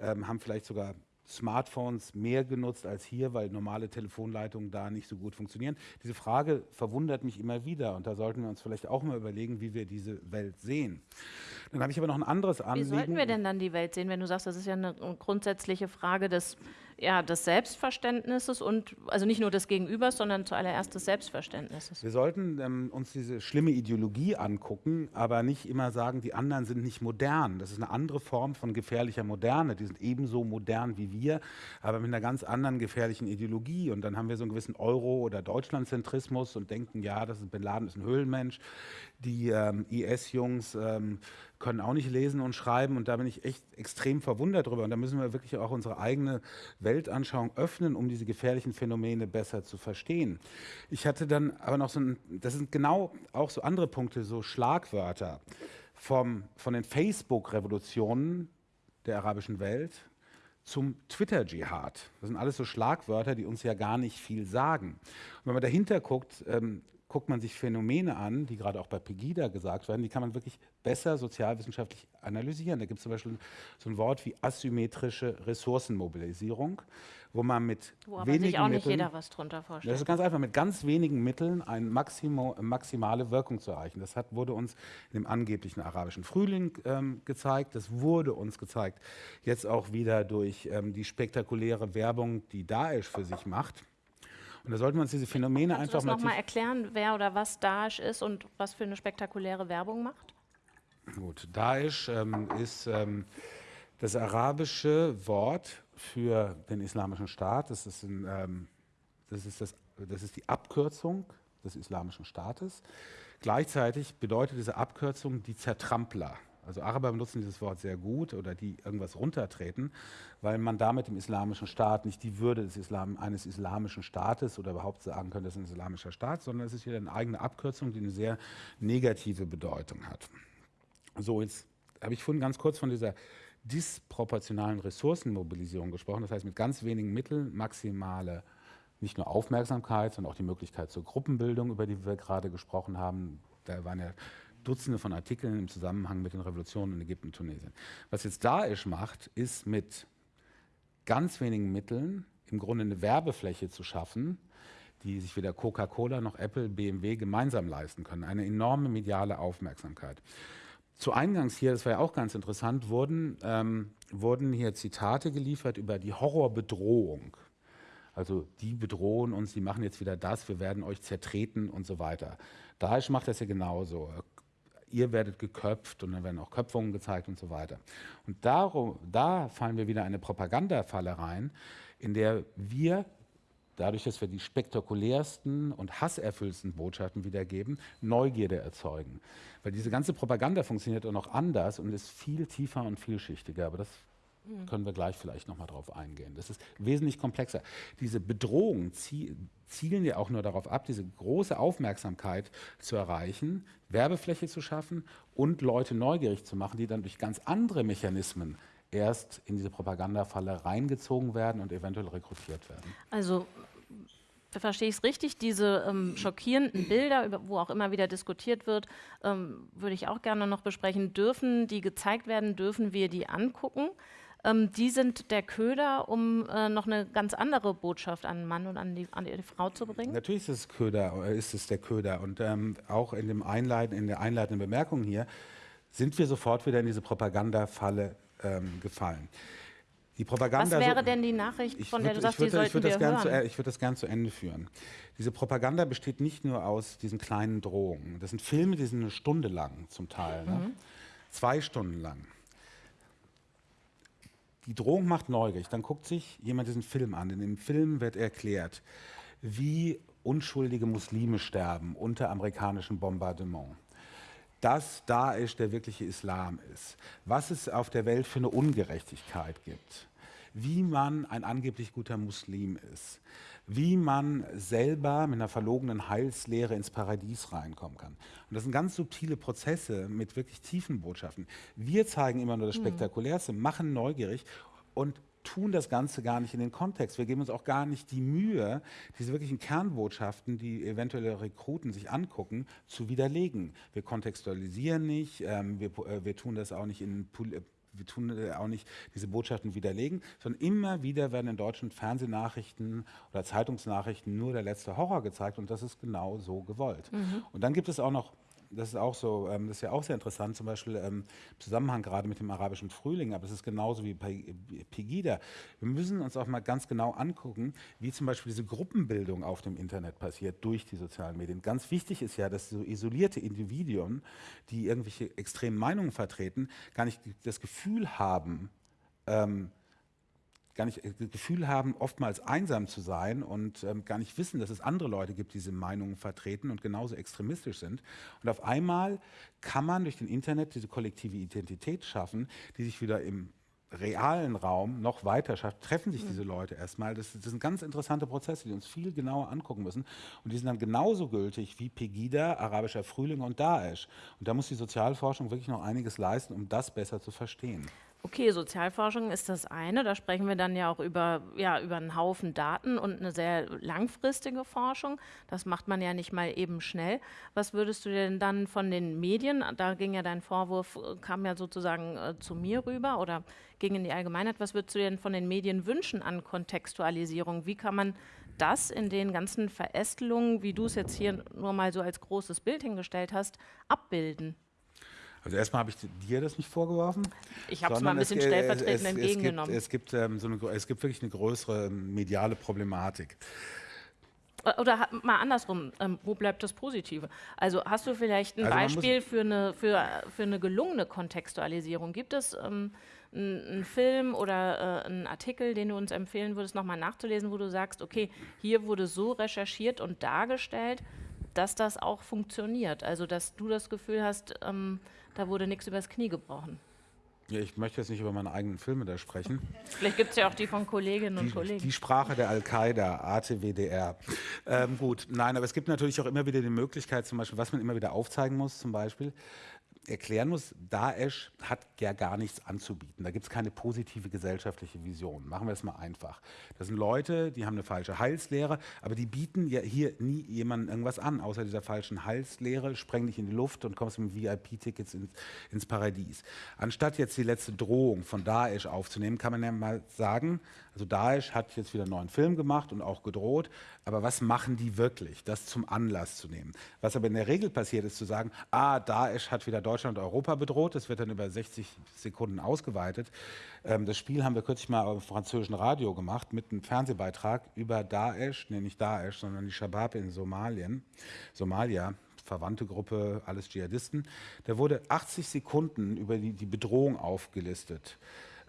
ähm, haben vielleicht sogar Smartphones mehr genutzt als hier, weil normale Telefonleitungen da nicht so gut funktionieren. Diese Frage verwundert mich immer wieder und da sollten wir uns vielleicht auch mal überlegen, wie wir diese Welt sehen. Dann habe ich aber noch ein anderes Anliegen. Wie sollten wir denn dann die Welt sehen, wenn du sagst, das ist ja eine grundsätzliche Frage des ja, des Selbstverständnisses und also nicht nur des Gegenübers, sondern zuallererst des Selbstverständnisses. Wir sollten ähm, uns diese schlimme Ideologie angucken, aber nicht immer sagen, die anderen sind nicht modern. Das ist eine andere Form von gefährlicher Moderne. Die sind ebenso modern wie wir, aber mit einer ganz anderen gefährlichen Ideologie. Und dann haben wir so einen gewissen Euro- oder Deutschlandzentrismus und denken, ja, das ist Bin Laden ist ein Höhlenmensch. Die ähm, IS-Jungs ähm, können auch nicht lesen und schreiben und da bin ich echt extrem verwundert drüber. Und da müssen wir wirklich auch unsere eigene Weltanschauung öffnen, um diese gefährlichen Phänomene besser zu verstehen. Ich hatte dann aber noch so ein, das sind genau auch so andere Punkte, so Schlagwörter vom, von den Facebook-Revolutionen der arabischen Welt zum Twitter-Dschihad. Das sind alles so Schlagwörter, die uns ja gar nicht viel sagen. Und wenn man dahinter guckt, ähm, guckt man sich Phänomene an, die gerade auch bei Pegida gesagt werden, die kann man wirklich besser sozialwissenschaftlich analysieren. Da gibt es zum Beispiel so ein Wort wie asymmetrische Ressourcenmobilisierung, wo man mit wo aber wenigen sich auch nicht jeder was drunter vorstellt. Das ist ganz einfach, mit ganz wenigen Mitteln eine Maximo, maximale Wirkung zu erreichen. Das hat, wurde uns in dem angeblichen arabischen Frühling ähm, gezeigt, das wurde uns gezeigt, jetzt auch wieder durch ähm, die spektakuläre Werbung, die Daesh für sich macht. Und da sollten wir uns diese Phänomene Kannst einfach du das noch mal erklären, wer oder was Daesh ist und was für eine spektakuläre Werbung macht? Gut, Daesh ähm, ist ähm, das arabische Wort für den islamischen Staat. Das ist, ein, ähm, das, ist das, das ist die Abkürzung des islamischen Staates. Gleichzeitig bedeutet diese Abkürzung die Zertrampler. Also Araber benutzen dieses Wort sehr gut oder die irgendwas runtertreten, weil man damit dem islamischen Staat nicht die Würde des Islam, eines islamischen Staates oder überhaupt sagen könnte, das ist ein islamischer Staat, sondern es ist wieder eine eigene Abkürzung, die eine sehr negative Bedeutung hat. So, jetzt habe ich vorhin ganz kurz von dieser disproportionalen Ressourcenmobilisierung gesprochen, das heißt mit ganz wenigen Mitteln maximale nicht nur Aufmerksamkeit, sondern auch die Möglichkeit zur Gruppenbildung, über die wir gerade gesprochen haben. Da waren ja Dutzende von Artikeln im Zusammenhang mit den Revolutionen in Ägypten und Tunesien. Was jetzt Daesh macht, ist mit ganz wenigen Mitteln im Grunde eine Werbefläche zu schaffen, die sich weder Coca-Cola noch Apple, BMW gemeinsam leisten können. Eine enorme mediale Aufmerksamkeit. Zu Eingangs hier, das war ja auch ganz interessant, wurden, ähm, wurden hier Zitate geliefert über die Horrorbedrohung. Also die bedrohen uns, die machen jetzt wieder das, wir werden euch zertreten und so weiter. Daesh macht das ja genauso. Ihr werdet geköpft und dann werden auch Köpfungen gezeigt und so weiter. Und darum, da fallen wir wieder eine Propagandafalle rein, in der wir dadurch, dass wir die spektakulärsten und hasserfüllsten Botschaften wiedergeben, Neugierde erzeugen. Weil diese ganze Propaganda funktioniert auch noch anders und ist viel tiefer und vielschichtiger. Aber das hm. können wir gleich vielleicht nochmal drauf eingehen. Das ist wesentlich komplexer. Diese Bedrohungen zielen ja auch nur darauf ab, diese große Aufmerksamkeit zu erreichen, Werbefläche zu schaffen und Leute neugierig zu machen, die dann durch ganz andere Mechanismen erst in diese Propagandafalle reingezogen werden und eventuell rekrutiert werden. Also verstehe ich es richtig, diese ähm, schockierenden Bilder, über, wo auch immer wieder diskutiert wird, ähm, würde ich auch gerne noch besprechen. Dürfen die gezeigt werden, dürfen wir die angucken? Ähm, die sind der Köder, um äh, noch eine ganz andere Botschaft an den Mann und an die, an die Frau zu bringen? Natürlich ist es, Köder, äh, ist es der Köder. Und ähm, auch in, dem Einleiten, in der einleitenden Bemerkung hier sind wir sofort wieder in diese Propagandafalle ähm, gefallen. Die Propaganda, Was wäre denn die Nachricht, von der du sagst, die sollten wir hören? Zu, ich würde das gerne zu Ende führen. Diese Propaganda besteht nicht nur aus diesen kleinen Drohungen. Das sind Filme, die sind eine Stunde lang zum Teil. Ne? Mhm. Ne? Zwei Stunden lang. Die Drohung macht neugierig. Dann guckt sich jemand diesen Film an. In dem Film wird erklärt, wie unschuldige Muslime sterben unter amerikanischem Bombardement dass Daesh der wirkliche Islam ist, was es auf der Welt für eine Ungerechtigkeit gibt, wie man ein angeblich guter Muslim ist, wie man selber mit einer verlogenen Heilslehre ins Paradies reinkommen kann. Und das sind ganz subtile Prozesse mit wirklich tiefen Botschaften. Wir zeigen immer nur das mhm. Spektakulärste, machen neugierig und tun das Ganze gar nicht in den Kontext. Wir geben uns auch gar nicht die Mühe, diese wirklichen Kernbotschaften, die eventuelle Rekruten sich angucken, zu widerlegen. Wir kontextualisieren nicht, ähm, wir, äh, wir tun das auch nicht in wir tun auch nicht diese Botschaften widerlegen, sondern immer wieder werden in deutschen Fernsehnachrichten oder Zeitungsnachrichten nur der letzte Horror gezeigt und das ist genau so gewollt. Mhm. Und dann gibt es auch noch das ist auch so, ähm, das ist ja auch sehr interessant, zum Beispiel ähm, im Zusammenhang gerade mit dem arabischen Frühling, aber es ist genauso wie bei Pegida. Wir müssen uns auch mal ganz genau angucken, wie zum Beispiel diese Gruppenbildung auf dem Internet passiert durch die sozialen Medien. Ganz wichtig ist ja, dass so isolierte Individuen, die irgendwelche extremen Meinungen vertreten, gar nicht das Gefühl haben, ähm, gar nicht das äh, Gefühl haben, oftmals einsam zu sein und ähm, gar nicht wissen, dass es andere Leute gibt, die diese Meinungen vertreten und genauso extremistisch sind. Und auf einmal kann man durch den Internet diese kollektive Identität schaffen, die sich wieder im realen Raum noch weiter schafft, treffen sich diese Leute erstmal. Das, das, sind ganz interessante Prozesse, die uns viel genauer angucken müssen. Und die sind dann genauso gültig wie Pegida, arabischer Frühling und Daesh. Und da muss die Sozialforschung wirklich noch einiges leisten, um das besser zu verstehen. Okay, Sozialforschung ist das eine. Da sprechen wir dann ja auch über, ja, über einen Haufen Daten und eine sehr langfristige Forschung. Das macht man ja nicht mal eben schnell. Was würdest du denn dann von den Medien, da ging ja dein Vorwurf, kam ja sozusagen äh, zu mir rüber oder ging in die Allgemeinheit, was würdest du denn von den Medien wünschen an Kontextualisierung? Wie kann man das in den ganzen Verästelungen, wie du es jetzt hier nur mal so als großes Bild hingestellt hast, abbilden? Also erstmal habe ich dir das nicht vorgeworfen. Ich habe es mal ein bisschen stellvertretend es, entgegengenommen. Es gibt, es, gibt, ähm, so eine, es gibt wirklich eine größere mediale Problematik. Äh, oder mal andersrum, ähm, wo bleibt das Positive? Also hast du vielleicht ein also Beispiel für eine, für, für eine gelungene Kontextualisierung? Gibt es ähm, einen Film oder äh, einen Artikel, den du uns empfehlen würdest, nochmal nachzulesen, wo du sagst, okay, hier wurde so recherchiert und dargestellt, dass das auch funktioniert? Also dass du das Gefühl hast, ähm, da wurde nichts übers Knie gebrochen. Ja, ich möchte jetzt nicht über meine eigenen Filme da sprechen. Vielleicht gibt es ja auch die von Kolleginnen und die, Kollegen. Die Sprache der Al-Qaida, ATWDR. Ähm, gut, nein, aber es gibt natürlich auch immer wieder die Möglichkeit, zum Beispiel, was man immer wieder aufzeigen muss, zum Beispiel, erklären muss, Daesh hat ja gar nichts anzubieten. Da gibt es keine positive gesellschaftliche Vision. Machen wir es mal einfach. Das sind Leute, die haben eine falsche Heilslehre, aber die bieten ja hier nie jemandem irgendwas an, außer dieser falschen Heilslehre, spreng dich in die Luft und kommst mit VIP-Tickets ins, ins Paradies. Anstatt jetzt die letzte Drohung von Daesh aufzunehmen, kann man ja mal sagen, also Daesh hat jetzt wieder einen neuen Film gemacht und auch gedroht, aber was machen die wirklich, das zum Anlass zu nehmen? Was aber in der Regel passiert ist, zu sagen, ah, Daesh hat wieder Deutschland und Europa bedroht, das wird dann über 60 Sekunden ausgeweitet. Ähm, das Spiel haben wir kürzlich mal auf französischen Radio gemacht mit einem Fernsehbeitrag über Daesh, nee, nicht Daesh, sondern die Shabab in Somalien, Somalia, verwandte Gruppe, alles Dschihadisten. Da wurde 80 Sekunden über die, die Bedrohung aufgelistet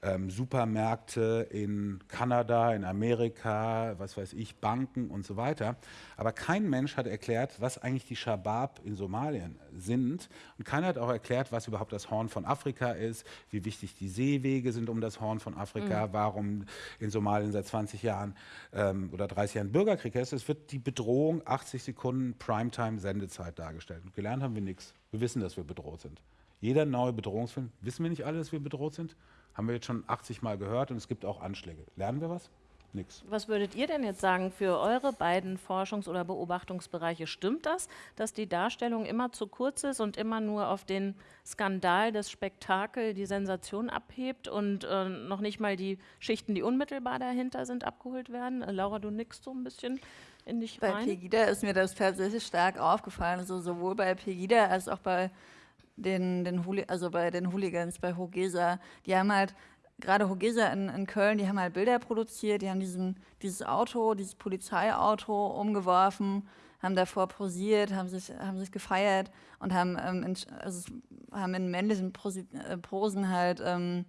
ähm, Supermärkte in Kanada, in Amerika, was weiß ich, Banken und so weiter. Aber kein Mensch hat erklärt, was eigentlich die Shabab in Somalien sind. Und keiner hat auch erklärt, was überhaupt das Horn von Afrika ist, wie wichtig die Seewege sind um das Horn von Afrika, mhm. warum in Somalien seit 20 Jahren ähm, oder 30 Jahren Bürgerkrieg ist. Es wird die Bedrohung 80 Sekunden Primetime-Sendezeit dargestellt. Und gelernt haben wir nichts. Wir wissen, dass wir bedroht sind. Jeder neue Bedrohungsfilm, wissen wir nicht alle, dass wir bedroht sind? Haben wir jetzt schon 80 Mal gehört und es gibt auch Anschläge. Lernen wir was? Nix. Was würdet ihr denn jetzt sagen für eure beiden Forschungs- oder Beobachtungsbereiche? Stimmt das, dass die Darstellung immer zu kurz ist und immer nur auf den Skandal, das Spektakel, die Sensation abhebt und äh, noch nicht mal die Schichten, die unmittelbar dahinter sind, abgeholt werden? Äh, Laura, du nickst so ein bisschen in dich bei rein. Bei Pegida ist mir das tatsächlich stark aufgefallen, also sowohl bei Pegida als auch bei den, den also bei den Hooligans, bei Hogesa, die haben halt, gerade Hogesa in, in Köln, die haben halt Bilder produziert, die haben diesen, dieses Auto, dieses Polizeiauto umgeworfen, haben davor posiert, haben sich, haben sich gefeiert und haben, ähm, in, also haben in männlichen Posi äh, Posen halt ähm,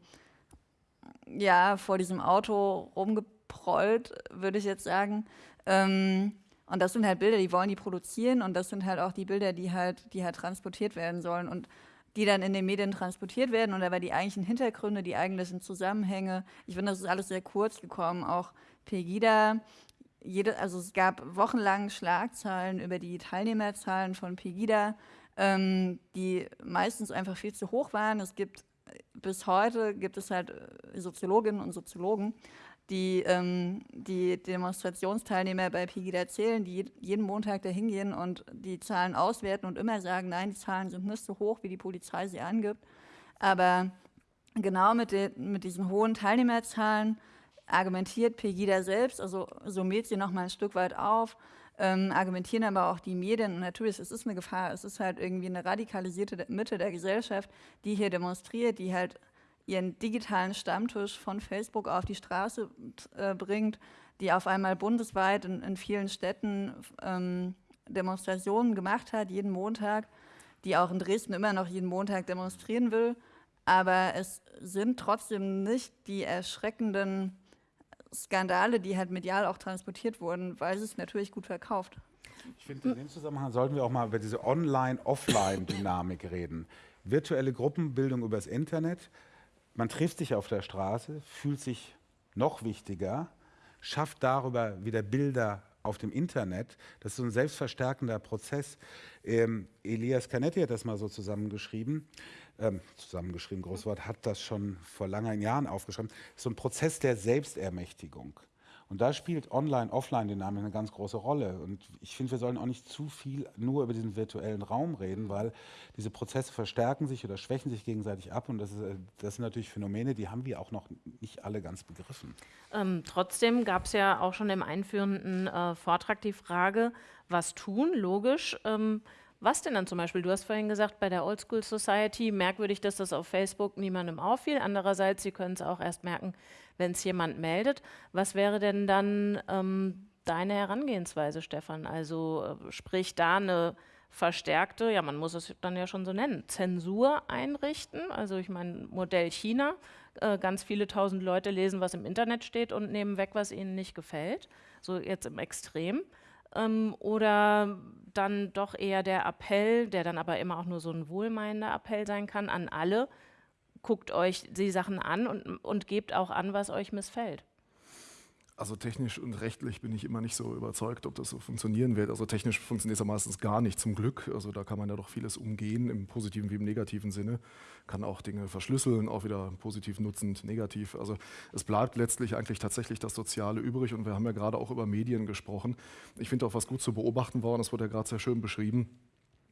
ja, vor diesem Auto rumgeprollt, würde ich jetzt sagen. Ähm, und das sind halt Bilder, die wollen die produzieren und das sind halt auch die Bilder, die halt, die halt transportiert werden sollen und die dann in den Medien transportiert werden und dabei die eigentlichen Hintergründe, die eigentlichen Zusammenhänge. Ich finde, das ist alles sehr kurz gekommen. Auch Pegida, jede, also es gab wochenlang Schlagzeilen über die Teilnehmerzahlen von Pegida, ähm, die meistens einfach viel zu hoch waren. Es gibt bis heute gibt es halt Soziologinnen und Soziologen, die, ähm, die Demonstrationsteilnehmer bei Pegida zählen, die jeden Montag da hingehen und die Zahlen auswerten und immer sagen, nein, die Zahlen sind nicht so hoch, wie die Polizei sie angibt. Aber genau mit, de, mit diesen hohen Teilnehmerzahlen argumentiert Pegida selbst, also summiert sie nochmal ein Stück weit auf, ähm, argumentieren aber auch die Medien. Und natürlich, es ist eine Gefahr, es ist halt irgendwie eine radikalisierte Mitte der Gesellschaft, die hier demonstriert, die halt ihren digitalen Stammtisch von Facebook auf die Straße äh, bringt, die auf einmal bundesweit in, in vielen Städten ähm, Demonstrationen gemacht hat, jeden Montag, die auch in Dresden immer noch jeden Montag demonstrieren will. Aber es sind trotzdem nicht die erschreckenden Skandale, die halt medial auch transportiert wurden, weil es natürlich gut verkauft. Ich finde, in dem Zusammenhang sollten wir auch mal über diese Online-Offline-Dynamik reden. Virtuelle Gruppenbildung übers Internet, man trifft sich auf der Straße, fühlt sich noch wichtiger, schafft darüber wieder Bilder auf dem Internet. Das ist so ein selbstverstärkender Prozess. Ähm, Elias Canetti hat das mal so zusammengeschrieben. Ähm, zusammengeschrieben, Großwort, hat das schon vor langen Jahren aufgeschrieben. So ein Prozess der Selbstermächtigung. Und da spielt Online-Offline-Dynamik eine ganz große Rolle. Und ich finde, wir sollen auch nicht zu viel nur über diesen virtuellen Raum reden, weil diese Prozesse verstärken sich oder schwächen sich gegenseitig ab. Und das, ist, äh, das sind natürlich Phänomene, die haben wir auch noch nicht alle ganz begriffen. Ähm, trotzdem gab es ja auch schon im einführenden äh, Vortrag die Frage, was tun, logisch. Ähm, was denn dann zum Beispiel? Du hast vorhin gesagt, bei der Oldschool Society merkwürdig, dass das auf Facebook niemandem auffiel. Andererseits, Sie können es auch erst merken, wenn es jemand meldet. Was wäre denn dann ähm, deine Herangehensweise, Stefan? Also äh, sprich da eine verstärkte, ja, man muss es dann ja schon so nennen, Zensur einrichten. Also ich meine, Modell China, äh, ganz viele tausend Leute lesen, was im Internet steht und nehmen weg, was ihnen nicht gefällt. So jetzt im Extrem. Ähm, oder dann doch eher der Appell, der dann aber immer auch nur so ein wohlmeinender Appell sein kann, an alle, guckt euch die Sachen an und, und gebt auch an, was euch missfällt. Also technisch und rechtlich bin ich immer nicht so überzeugt, ob das so funktionieren wird. Also technisch funktioniert es ja meistens gar nicht, zum Glück. Also da kann man ja doch vieles umgehen, im positiven wie im negativen Sinne. Kann auch Dinge verschlüsseln, auch wieder positiv nutzend, negativ. Also es bleibt letztlich eigentlich tatsächlich das Soziale übrig. Und wir haben ja gerade auch über Medien gesprochen. Ich finde auch was gut zu beobachten war, das wurde ja gerade sehr schön beschrieben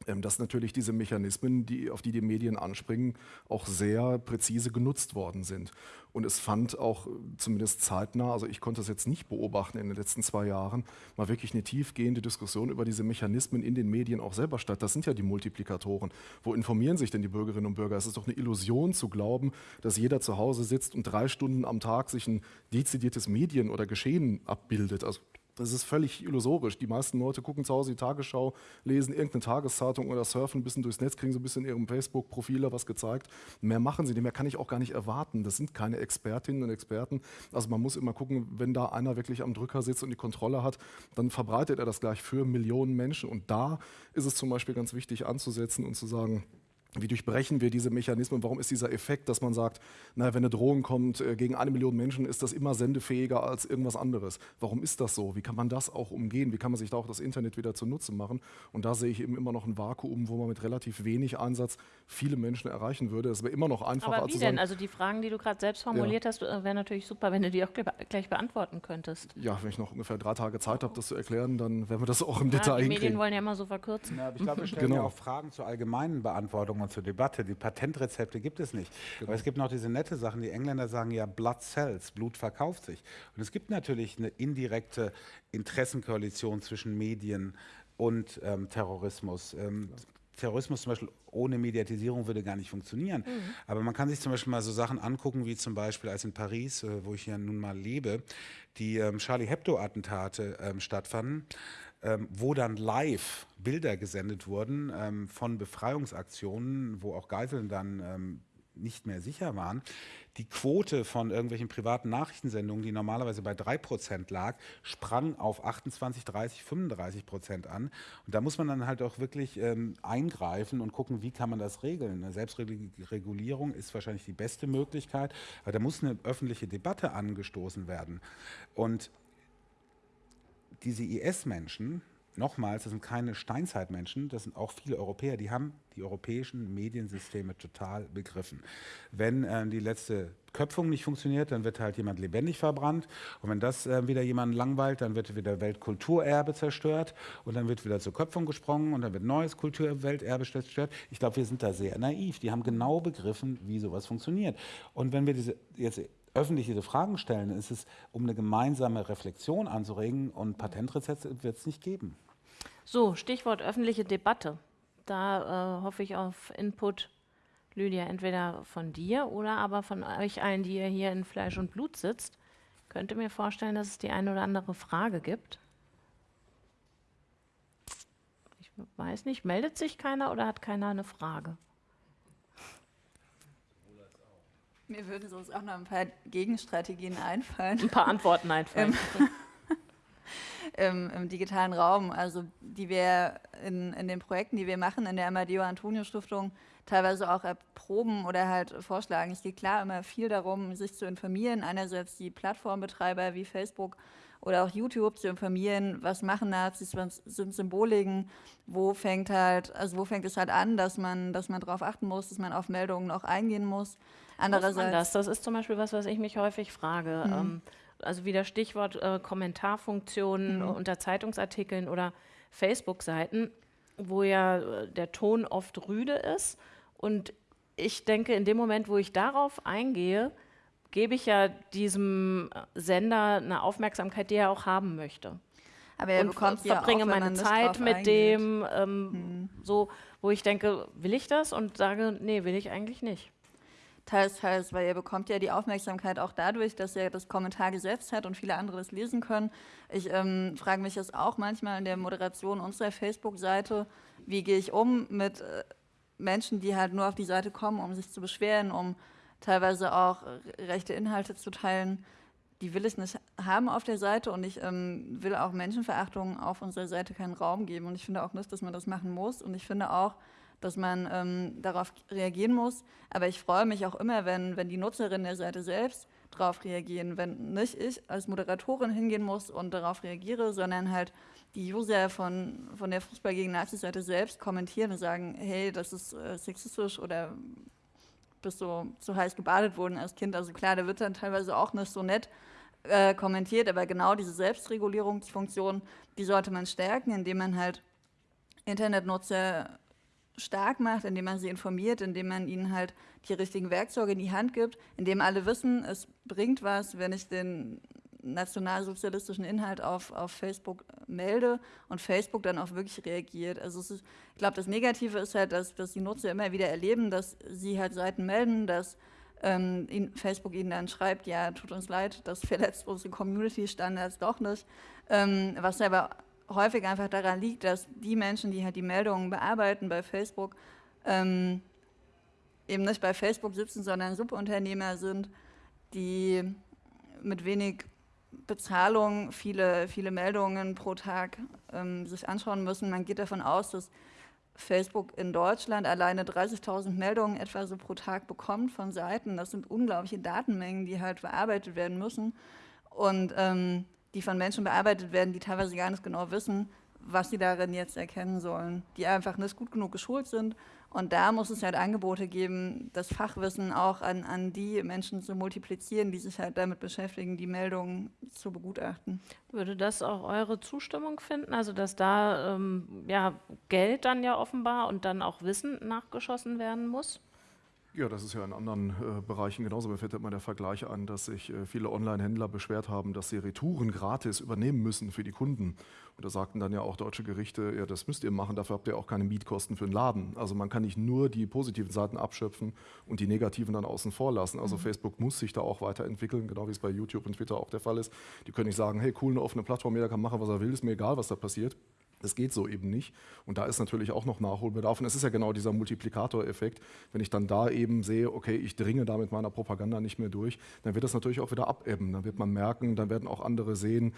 dass natürlich diese Mechanismen, die, auf die die Medien anspringen, auch sehr präzise genutzt worden sind. Und es fand auch zumindest zeitnah, also ich konnte es jetzt nicht beobachten in den letzten zwei Jahren, mal wirklich eine tiefgehende Diskussion über diese Mechanismen in den Medien auch selber statt. Das sind ja die Multiplikatoren. Wo informieren sich denn die Bürgerinnen und Bürger? Es ist doch eine Illusion zu glauben, dass jeder zu Hause sitzt und drei Stunden am Tag sich ein dezidiertes Medien oder Geschehen abbildet. Also das ist völlig illusorisch. Die meisten Leute gucken zu Hause die Tagesschau, lesen irgendeine Tageszeitung oder surfen ein bisschen durchs Netz, kriegen so ein bisschen in ihrem Facebook-Profil was gezeigt. Mehr machen sie nicht, mehr kann ich auch gar nicht erwarten. Das sind keine Expertinnen und Experten. Also man muss immer gucken, wenn da einer wirklich am Drücker sitzt und die Kontrolle hat, dann verbreitet er das gleich für Millionen Menschen. Und da ist es zum Beispiel ganz wichtig anzusetzen und zu sagen, wie durchbrechen wir diese Mechanismen? Warum ist dieser Effekt, dass man sagt, naja, wenn eine Drohung kommt äh, gegen eine Million Menschen, ist das immer sendefähiger als irgendwas anderes? Warum ist das so? Wie kann man das auch umgehen? Wie kann man sich da auch das Internet wieder zunutze machen? Und da sehe ich eben immer noch ein Vakuum, wo man mit relativ wenig Einsatz viele Menschen erreichen würde. Es wäre immer noch einfacher. Aber wie denn? Also die Fragen, die du gerade selbst formuliert ja. hast, äh, wären natürlich super, wenn du die auch gleich beantworten könntest. Ja, wenn ich noch ungefähr drei Tage Zeit habe, das zu erklären, dann werden wir das auch im ja, Detail die hinkriegen. Die Medien wollen ja immer so verkürzen. Ja, ich glaube, wir <laughs> stellen genau. ja auch Fragen zur allgemeinen Beantwortung und zur Debatte. Die Patentrezepte gibt es nicht. Genau. Aber es gibt noch diese nette Sachen. Die Engländer sagen ja Blood sells, Blut verkauft sich. Und es gibt natürlich eine indirekte Interessenkoalition zwischen Medien und ähm, Terrorismus. Ähm, Terrorismus zum Beispiel ohne Mediatisierung würde gar nicht funktionieren. Mhm. Aber man kann sich zum Beispiel mal so Sachen angucken, wie zum Beispiel als in Paris, äh, wo ich ja nun mal lebe, die ähm, Charlie Hebdo-Attentate ähm, stattfanden ähm, wo dann live Bilder gesendet wurden ähm, von Befreiungsaktionen, wo auch Geiseln dann ähm, nicht mehr sicher waren. Die Quote von irgendwelchen privaten Nachrichtensendungen, die normalerweise bei 3% lag, sprang auf 28, 30, 35 Prozent an. Und da muss man dann halt auch wirklich ähm, eingreifen und gucken, wie kann man das regeln. Eine Selbstregulierung ist wahrscheinlich die beste Möglichkeit, aber da muss eine öffentliche Debatte angestoßen werden. Und diese IS-Menschen, nochmals, das sind keine Steinzeitmenschen, das sind auch viele Europäer, die haben die europäischen Mediensysteme total begriffen. Wenn äh, die letzte Köpfung nicht funktioniert, dann wird halt jemand lebendig verbrannt. Und wenn das äh, wieder jemanden langweilt, dann wird wieder Weltkulturerbe zerstört und dann wird wieder zur Köpfung gesprungen und dann wird neues Kulturwelterbe zerstört. Ich glaube, wir sind da sehr naiv. Die haben genau begriffen, wie sowas funktioniert. Und wenn wir diese jetzt öffentlich diese Fragen stellen, ist es, um eine gemeinsame Reflexion anzuregen und Patentrezepte wird es nicht geben. So, Stichwort öffentliche Debatte. Da äh, hoffe ich auf Input, Lydia, entweder von dir oder aber von euch allen, die ihr hier in Fleisch und Blut sitzt. Könnte mir vorstellen, dass es die eine oder andere Frage gibt. Ich weiß nicht, meldet sich keiner oder hat keiner eine Frage? Mir würden sonst auch noch ein paar Gegenstrategien einfallen. Ein paar Antworten einfallen. <laughs> Im, Im, digitalen Raum, also die wir in, in den Projekten, die wir machen, in der Amadeo Antonio Stiftung, teilweise auch erproben oder halt vorschlagen. Es geht klar immer viel darum, sich zu informieren. Einerseits die Plattformbetreiber wie Facebook oder auch YouTube zu informieren, was machen Nazis, was sind Symboliken, wo fängt halt, also wo fängt es halt an, dass man, dass man darauf achten muss, dass man auf Meldungen auch eingehen muss. Andererseits, das? Das ist zum Beispiel was, was ich mich häufig frage. Mhm. Ähm, also wieder Stichwort äh, Kommentarfunktionen mhm. unter Zeitungsartikeln oder Facebook-Seiten, wo ja äh, der Ton oft rüde ist. Und ich denke, in dem Moment, wo ich darauf eingehe, gebe ich ja diesem Sender eine Aufmerksamkeit, die er auch haben möchte. Aber er und bekommt ja verbringe auch, meine Zeit mit eingeht. dem, ähm, hm. so, wo ich denke, will ich das? Und sage, nee, will ich eigentlich nicht. Teils, teils, weil ihr bekommt ja die Aufmerksamkeit auch dadurch, dass ihr das Kommentar gesetzt hat und viele andere das lesen können. Ich ähm, frage mich das auch manchmal in der Moderation unserer Facebook-Seite, wie gehe ich um mit äh, Menschen, die halt nur auf die Seite kommen, um sich zu beschweren, um teilweise auch rechte Inhalte zu teilen. Die will ich nicht haben auf der Seite und ich ähm, will auch Menschenverachtung auf unserer Seite keinen Raum geben. Und ich finde auch nicht, dass man das machen muss. Und ich finde auch, dass man ähm, darauf reagieren muss. Aber ich freue mich auch immer, wenn, wenn die Nutzerinnen der Seite selbst darauf reagieren. Wenn nicht ich als Moderatorin hingehen muss und darauf reagiere, sondern halt die User von, von der Fußball gegen Nazi-Seite selbst kommentieren und sagen, hey, das ist äh, sexistisch oder bist du zu heiß gebadet worden als Kind. Also klar, da wird dann teilweise auch nicht so nett äh, kommentiert, aber genau diese Selbstregulierungsfunktion, die sollte man stärken, indem man halt Internetnutzer stark macht, indem man sie informiert, indem man ihnen halt die richtigen Werkzeuge in die Hand gibt, indem alle wissen, es bringt was, wenn ich den nationalsozialistischen Inhalt auf, auf Facebook melde und Facebook dann auch wirklich reagiert. Also ist, ich glaube, das Negative ist halt, dass, dass die Nutzer immer wieder erleben, dass sie halt Seiten melden, dass ähm, in Facebook ihnen dann schreibt, ja, tut uns leid, das verletzt unsere Community-Standards doch nicht, ähm, was aber häufig einfach daran liegt, dass die Menschen, die halt die Meldungen bearbeiten bei Facebook, ähm, eben nicht bei Facebook sitzen, sondern Subunternehmer sind, die mit wenig Bezahlung viele, viele Meldungen pro Tag ähm, sich anschauen müssen. Man geht davon aus, dass Facebook in Deutschland alleine 30.000 Meldungen etwa so pro Tag bekommt von Seiten. Das sind unglaubliche Datenmengen, die halt bearbeitet werden müssen. Und ähm, die von Menschen bearbeitet werden, die teilweise gar nicht genau wissen, was sie darin jetzt erkennen sollen, die einfach nicht gut genug geschult sind. Und da muss es halt Angebote geben, das Fachwissen auch an, an die Menschen zu multiplizieren, die sich halt damit beschäftigen, die Meldungen zu begutachten. Würde das auch eure Zustimmung finden? Also dass da ähm, ja, Geld dann ja offenbar und dann auch Wissen nachgeschossen werden muss? Ja, das ist ja in anderen äh, Bereichen genauso. Mir fällt immer der Vergleich an, dass sich äh, viele Online-Händler beschwert haben, dass sie Retouren gratis übernehmen müssen für die Kunden. Und da sagten dann ja auch deutsche Gerichte, ja, das müsst ihr machen, dafür habt ihr auch keine Mietkosten für den Laden. Also man kann nicht nur die positiven Seiten abschöpfen und die negativen dann außen vor lassen. Also mhm. Facebook muss sich da auch weiterentwickeln, genau wie es bei YouTube und Twitter auch der Fall ist. Die können nicht sagen, hey, cool, eine offene Plattform, jeder kann machen, was er will, ist mir egal, was da passiert. Das geht so eben nicht. Und da ist natürlich auch noch Nachholbedarf. Und es ist ja genau dieser Multiplikatoreffekt. Wenn ich dann da eben sehe, okay, ich dringe da mit meiner Propaganda nicht mehr durch, dann wird das natürlich auch wieder abebben. Dann wird man merken, dann werden auch andere sehen,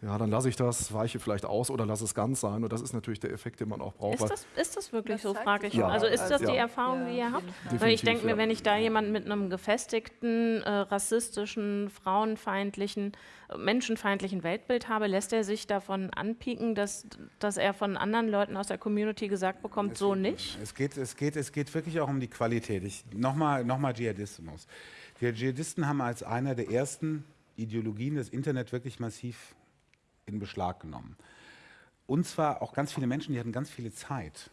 ja, dann lasse ich das, weiche vielleicht aus oder lasse es ganz sein. Und das ist natürlich der Effekt, den man auch braucht. Ist das, ist das wirklich das so, frage ich. Ja. Also ist das ja. die Erfahrung, ja. die ihr habt? Definitiv, Weil ich denke mir, wenn ich da jemanden mit einem gefestigten, äh, rassistischen, frauenfeindlichen, äh, menschenfeindlichen Weltbild habe, lässt er sich davon anpieken, dass, dass er von anderen Leuten aus der Community gesagt bekommt, es so geht, nicht? Es geht, es, geht, es geht wirklich auch um die Qualität. Nochmal noch mal Dschihadismus. Die Dschihadisten haben als einer der ersten Ideologien das Internet wirklich massiv in Beschlag genommen. Und zwar auch ganz viele Menschen, die hatten ganz viele Zeit.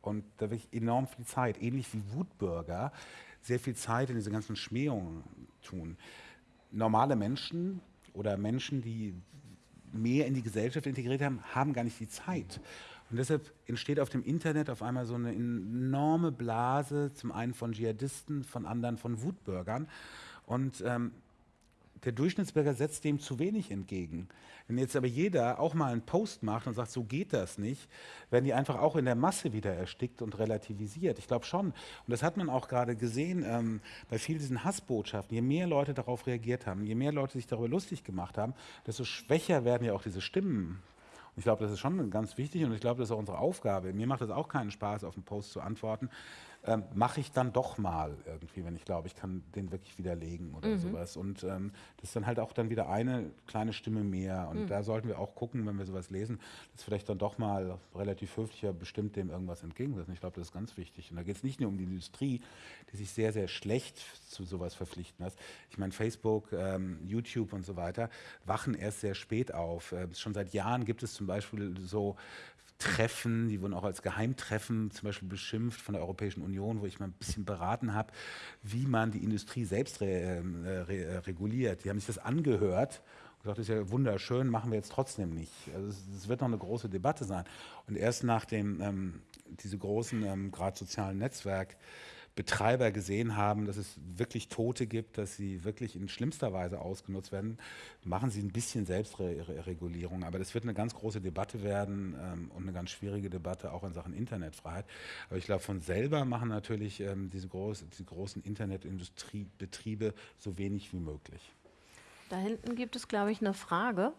Und da wirklich enorm viel Zeit, ähnlich wie Wutbürger, sehr viel Zeit in diese ganzen Schmähungen tun. Normale Menschen oder Menschen, die mehr in die Gesellschaft integriert haben, haben gar nicht die Zeit. Und deshalb entsteht auf dem Internet auf einmal so eine enorme Blase, zum einen von Dschihadisten, von anderen von Wutbürgern. Und ähm, der Durchschnittsbürger setzt dem zu wenig entgegen. Wenn jetzt aber jeder auch mal einen Post macht und sagt, so geht das nicht, werden die einfach auch in der Masse wieder erstickt und relativisiert. Ich glaube schon. Und das hat man auch gerade gesehen ähm, bei vielen diesen Hassbotschaften. Je mehr Leute darauf reagiert haben, je mehr Leute sich darüber lustig gemacht haben, desto schwächer werden ja auch diese Stimmen. Und ich glaube, das ist schon ganz wichtig und ich glaube, das ist auch unsere Aufgabe. Mir macht es auch keinen Spaß, auf einen Post zu antworten, ähm, mache ich dann doch mal irgendwie, wenn ich glaube, ich kann den wirklich widerlegen oder mhm. sowas. Und ähm, das ist dann halt auch dann wieder eine kleine Stimme mehr. Und mhm. da sollten wir auch gucken, wenn wir sowas lesen, dass vielleicht dann doch mal relativ höflicher bestimmt dem irgendwas entgegensetzen. Ich glaube, das ist ganz wichtig. Und da geht es nicht nur um die Industrie, die sich sehr, sehr schlecht zu sowas verpflichten lässt. Ich meine, Facebook, ähm, YouTube und so weiter wachen erst sehr spät auf. Äh, schon seit Jahren gibt es zum Beispiel so Treffen, die wurden auch als Geheimtreffen zum Beispiel beschimpft von der Europäischen Union, wo ich mal ein bisschen beraten habe, wie man die Industrie selbst re, ähm, äh, re, äh, reguliert. Die haben sich das angehört und gesagt, das ist ja wunderschön, machen wir jetzt trotzdem nicht. Also es, wird noch eine große Debatte sein. Und erst nachdem ähm, diese großen, ähm, gerade sozialen Netzwerke Betreiber gesehen haben, dass es wirklich Tote gibt, dass sie wirklich in schlimmster Weise ausgenutzt werden, machen sie ein bisschen Selbstregulierung. Aber das wird eine ganz große Debatte werden ähm, und eine ganz schwierige Debatte auch in Sachen Internetfreiheit. Aber ich glaube, von selber machen natürlich ähm, diese, groß, diese großen Internetindustriebetriebe so wenig wie möglich. Da hinten gibt es, glaube ich, eine Frage.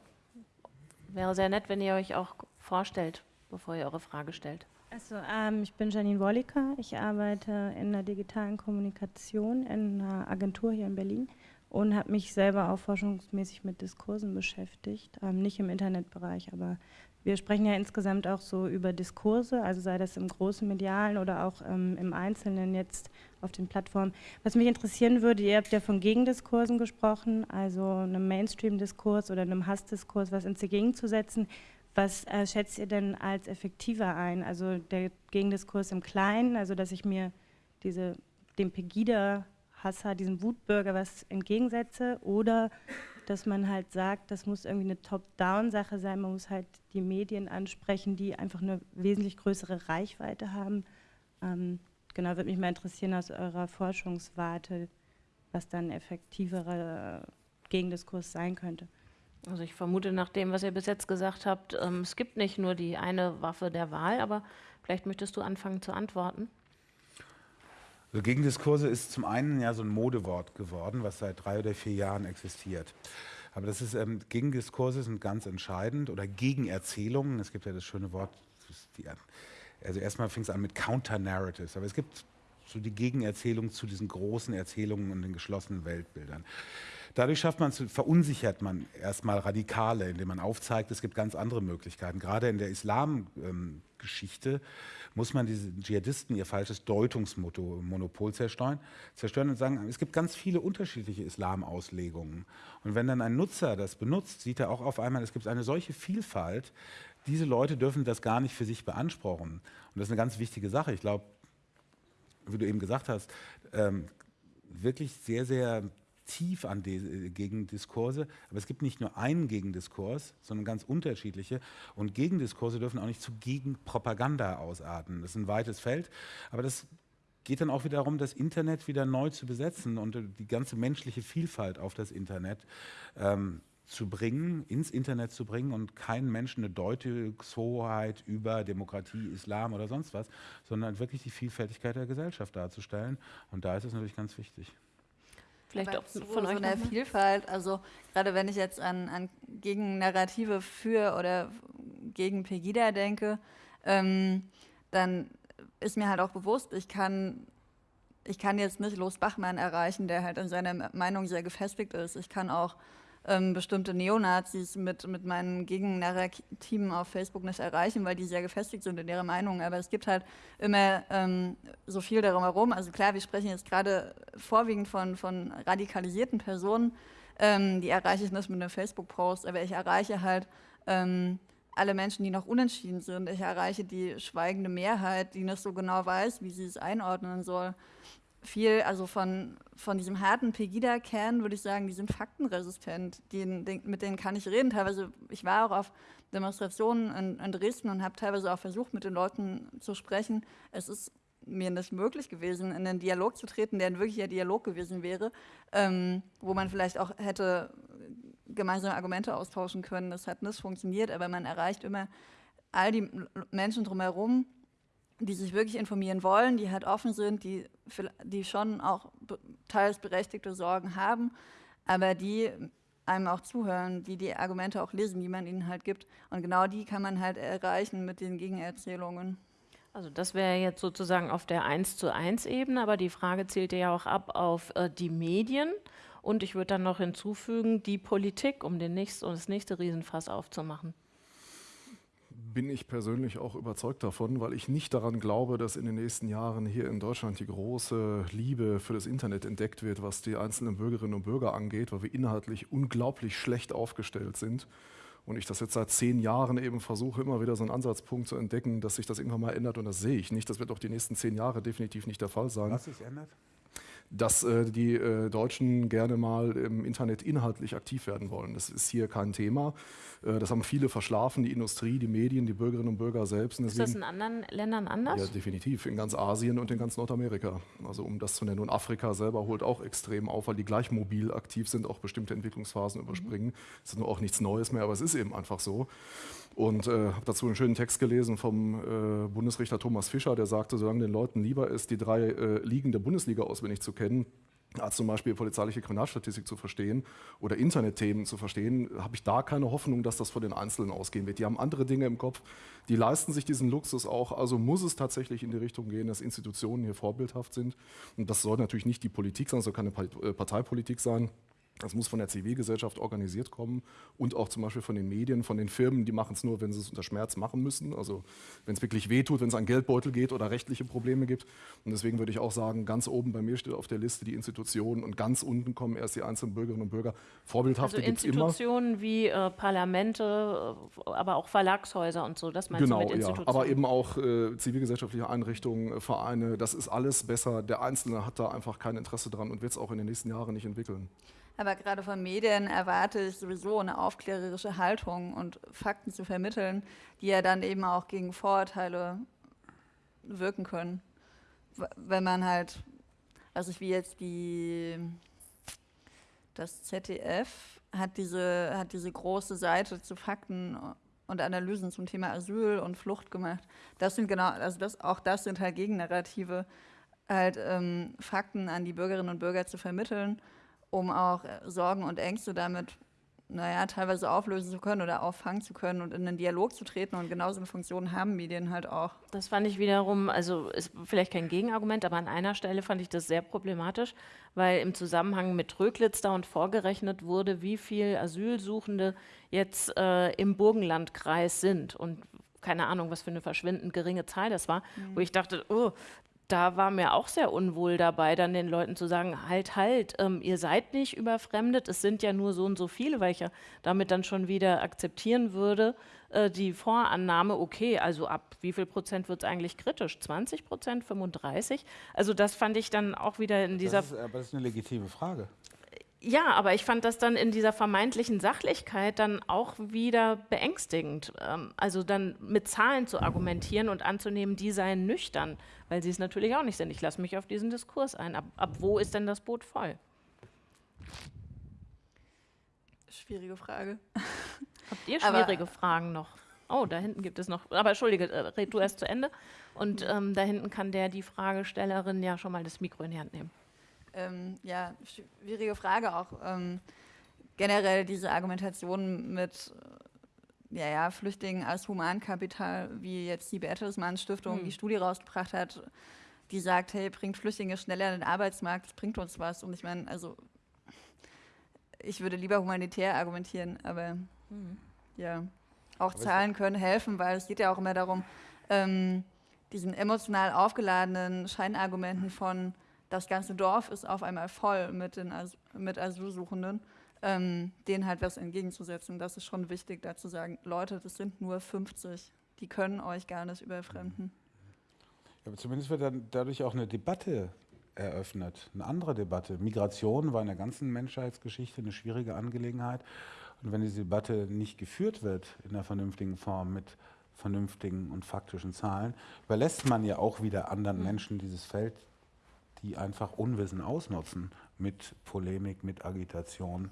Wäre sehr nett, wenn ihr euch auch vorstellt, bevor ihr eure Frage stellt. Also, ähm, ich bin Janine Wolliker. Ich arbeite in der digitalen Kommunikation in einer Agentur hier in Berlin und habe mich selber auch forschungsmäßig mit Diskursen beschäftigt, ähm, nicht im Internetbereich, aber wir sprechen ja insgesamt auch so über Diskurse, also sei das im großen Medialen oder auch ähm, im Einzelnen jetzt auf den Plattformen. Was mich interessieren würde, ihr habt ja von Gegendiskursen gesprochen, also einem Mainstream-Diskurs oder einem Hassdiskurs, was ins Gegenzusetzen. Was äh, schätzt ihr denn als effektiver ein? Also der Gegendiskurs im Kleinen, also dass ich mir diese, dem Pegida-Hasser, diesem Wutbürger was entgegensetze oder dass man halt sagt, das muss irgendwie eine Top-Down-Sache sein, man muss halt die Medien ansprechen, die einfach eine wesentlich größere Reichweite haben. Ähm, genau, würde mich mal interessieren aus eurer Forschungswarte, was dann effektiverer Gegendiskurs sein könnte. Also ich vermute nach dem, was ihr bis jetzt gesagt habt, ähm, es gibt nicht nur die eine Waffe der Wahl, aber vielleicht möchtest du anfangen zu antworten. Also Gegendiskurse ist zum einen ja so ein Modewort geworden, was seit drei oder vier Jahren existiert. Aber das ist, ähm, Gegendiskurse sind ganz entscheidend oder Gegenerzählungen. Es gibt ja das schöne Wort, die, also erstmal fing es an mit Counter-Narratives, aber es gibt so die Gegenerzählung zu diesen großen Erzählungen und den geschlossenen Weltbildern. Dadurch schafft man, verunsichert man erstmal Radikale, indem man aufzeigt, es gibt ganz andere Möglichkeiten. Gerade in der Islamgeschichte ähm, muss man diesen Dschihadisten ihr falsches Deutungsmonopol zerstören, zerstören und sagen, es gibt ganz viele unterschiedliche Islamauslegungen. Und wenn dann ein Nutzer das benutzt, sieht er auch auf einmal, es gibt eine solche Vielfalt, diese Leute dürfen das gar nicht für sich beanspruchen. Und das ist eine ganz wichtige Sache. Ich glaube, wie du eben gesagt hast, ähm, wirklich sehr, sehr tief an die Gegendiskurse, aber es gibt nicht nur einen Gegendiskurs, sondern ganz unterschiedliche und Gegendiskurse dürfen auch nicht zu Gegenpropaganda ausarten. Das ist ein weites Feld, aber das geht dann auch wieder darum, das Internet wieder neu zu besetzen und die ganze menschliche Vielfalt auf das Internet ähm, zu bringen, ins Internet zu bringen und keinen Menschen eine Deutungshoheit über Demokratie, Islam oder sonst was, sondern wirklich die Vielfältigkeit der Gesellschaft darzustellen. Und da ist es natürlich ganz wichtig. Vielleicht auch von so euch. So eine Vielfalt, also gerade wenn ich jetzt an, an Gegennarrative für oder gegen Pegida denke, ähm, dann ist mir halt auch bewusst, ich kann, ich kann jetzt nicht Los Bachmann erreichen, der halt in seiner Meinung sehr gefestigt ist. Ich kann auch ähm, bestimmte Neonazis mit, mit meinen Gegennarrativen auf Facebook nicht erreichen, weil die sehr gefestigt sind in ihrer Meinung. Aber es gibt halt immer ähm, so viel darum herum. Also klar, wir sprechen jetzt gerade vorwiegend von, von radikalisierten Personen. Ähm, die erreiche ich nicht mit einem Facebook-Post, aber ich erreiche halt ähm, alle Menschen, die noch unentschieden sind. Ich erreiche die schweigende Mehrheit, die nicht so genau weiß, wie sie es einordnen soll viel, also von, von diesem harten Pegida-Kern würde ich sagen, die sind faktenresistent. Die, mit denen kann ich reden. Teilweise, ich war auch auf Demonstrationen in, in Dresden und habe teilweise auch versucht, mit den Leuten zu sprechen. Es ist mir nicht möglich gewesen, in einen Dialog zu treten, der ein wirklicher Dialog gewesen wäre, ähm, wo man vielleicht auch hätte gemeinsame Argumente austauschen können. Das hat nicht funktioniert, aber man erreicht immer all die Menschen drumherum, die sich wirklich informieren wollen, die halt offen sind, die, die schon auch teils berechtigte Sorgen haben, aber die einem auch zuhören, die die Argumente auch lesen, die man ihnen halt gibt. Und genau die kann man halt erreichen mit den Gegenerzählungen. Also das wäre jetzt sozusagen auf der 1 zu 1 Ebene, aber die Frage zielt ja auch ab auf äh, die Medien. Und ich würde dann noch hinzufügen, die Politik, um den nächsten, um das nächste Riesenfass aufzumachen bin ich persönlich auch überzeugt davon, weil ich nicht daran glaube, dass in den nächsten Jahren hier in Deutschland die große Liebe für das Internet entdeckt wird, was die einzelnen Bürgerinnen und Bürger angeht, weil wir inhaltlich unglaublich schlecht aufgestellt sind. Und ich das jetzt seit zehn Jahren eben versuche, immer wieder so einen Ansatzpunkt zu entdecken, dass sich das irgendwann mal ändert. Und das sehe ich nicht. Das wird auch die nächsten zehn Jahre definitiv nicht der Fall sein. Was sich ändert? Dass äh, die äh, Deutschen gerne mal im Internet inhaltlich aktiv werden wollen. Das ist hier kein Thema. Äh, das haben viele verschlafen, die Industrie, die Medien, die Bürgerinnen und Bürger selbst. Deswegen, ist das in anderen Ländern anders? Ja, definitiv. In ganz Asien und in ganz Nordamerika. Also um das zu nennen. Und Afrika selber holt auch extrem auf, weil die gleich mobil aktiv sind, auch bestimmte Entwicklungsphasen mhm. überspringen. Das ist nur auch nichts Neues mehr, aber es ist eben einfach so. Und äh, habe dazu einen schönen Text gelesen vom äh, Bundesrichter Thomas Fischer, der sagte, solange den Leuten lieber ist, die drei äh, Ligen der Bundesliga auswendig zu kennen, als zum Beispiel polizeiliche Kriminalstatistik zu verstehen oder Internetthemen zu verstehen, habe ich da keine Hoffnung, dass das von den Einzelnen ausgehen wird. Die haben andere Dinge im Kopf, die leisten sich diesen Luxus auch. Also muss es tatsächlich in die Richtung gehen, dass Institutionen hier vorbildhaft sind. Und das soll natürlich nicht die Politik sein, soll keine äh, Parteipolitik sein. Das muss von der Zivilgesellschaft organisiert kommen und auch zum Beispiel von den Medien, von den Firmen, die machen es nur, wenn sie es unter Schmerz machen müssen. Also wenn es wirklich wehtut, wenn es an Geldbeutel geht oder rechtliche Probleme gibt. Und deswegen würde ich auch sagen, ganz oben bei mir steht auf der Liste die Institutionen und ganz unten kommen erst die einzelnen Bürgerinnen und Bürger. Vorbildhafte also es immer. Institutionen wie äh, Parlamente, äh, aber auch Verlagshäuser und so, das meinst genau, du mit Institutionen? Ja, aber eben auch äh, zivilgesellschaftliche Einrichtungen, äh, Vereine, das ist alles besser. Der Einzelne hat da einfach kein Interesse dran und wird es auch in den nächsten Jahren nicht entwickeln. Aber gerade von Medien erwarte ich sowieso eine aufklärerische Haltung und Fakten zu vermitteln, die ja dann eben auch gegen Vorurteile wirken können. Wenn man halt, also wie jetzt die, das ZDF hat diese, hat diese große Seite zu Fakten und Analysen zum Thema Asyl und Flucht gemacht. Das sind genau, also das, auch das sind halt Gegennarrative, halt ähm, Fakten an die Bürgerinnen und Bürger zu vermitteln um auch äh, Sorgen und Ängste damit naja, teilweise auflösen zu können oder auffangen zu können und in einen Dialog zu treten. Und genauso eine Funktion haben Medien halt auch. Das fand ich wiederum, also ist vielleicht kein Gegenargument, aber an einer Stelle fand ich das sehr problematisch, weil im Zusammenhang mit Tröglitz da und vorgerechnet wurde, wie viele Asylsuchende jetzt äh, im Burgenlandkreis sind. Und keine Ahnung, was für eine verschwindend geringe Zahl das war, mhm. wo ich dachte, oh, da war mir auch sehr unwohl dabei, dann den Leuten zu sagen, halt, halt, ähm, ihr seid nicht überfremdet, es sind ja nur so und so viele, weil ich ja damit dann schon wieder akzeptieren würde, äh, die Vorannahme, okay, also ab wie viel Prozent wird es eigentlich kritisch? 20 Prozent, 35? Also das fand ich dann auch wieder in dieser... Das ist, aber das ist eine legitime Frage. Ja, aber ich fand das dann in dieser vermeintlichen Sachlichkeit dann auch wieder beängstigend. Ähm, also dann mit Zahlen zu argumentieren und anzunehmen, die seien nüchtern, weil sie es natürlich auch nicht sind. Ich lasse mich auf diesen Diskurs ein. Ab, ab wo ist denn das Boot voll? Schwierige Frage. <laughs> Habt ihr schwierige aber Fragen noch? Oh, da hinten gibt es noch. Aber entschuldige, äh, red du erst zu Ende. Und ähm, da hinten kann der die Fragestellerin ja schon mal das Mikro in die Hand nehmen ähm, ja, schwierige Frage auch. Ähm, generell diese Argumentation mit äh, ja, ja, Flüchtlingen als Humankapital, wie jetzt die Bertelsmann Stiftung hm. die Studie rausgebracht hat, die sagt, hey, bringt Flüchtlinge schneller in den Arbeitsmarkt, das bringt uns was. Und ich meine, also ich würde lieber humanitär argumentieren, aber hm. ja, auch aber Zahlen können helfen, weil es geht ja auch immer darum, ähm, diesen emotional aufgeladenen Scheinargumenten von das ganze Dorf ist auf einmal voll mit, den As mit Asylsuchenden, ähm, denen halt was entgegenzusetzen. Das ist schon wichtig, da zu sagen, Leute, das sind nur 50, die können euch gar nicht überfremden. Ja, aber zumindest wird dann dadurch auch eine Debatte eröffnet, eine andere Debatte. Migration war in der ganzen Menschheitsgeschichte eine schwierige Angelegenheit. Und wenn diese Debatte nicht geführt wird in einer vernünftigen Form mit vernünftigen und faktischen Zahlen, überlässt man ja auch wieder anderen mhm. Menschen dieses Feld, die einfach Unwissen ausnutzen mit Polemik, mit Agitation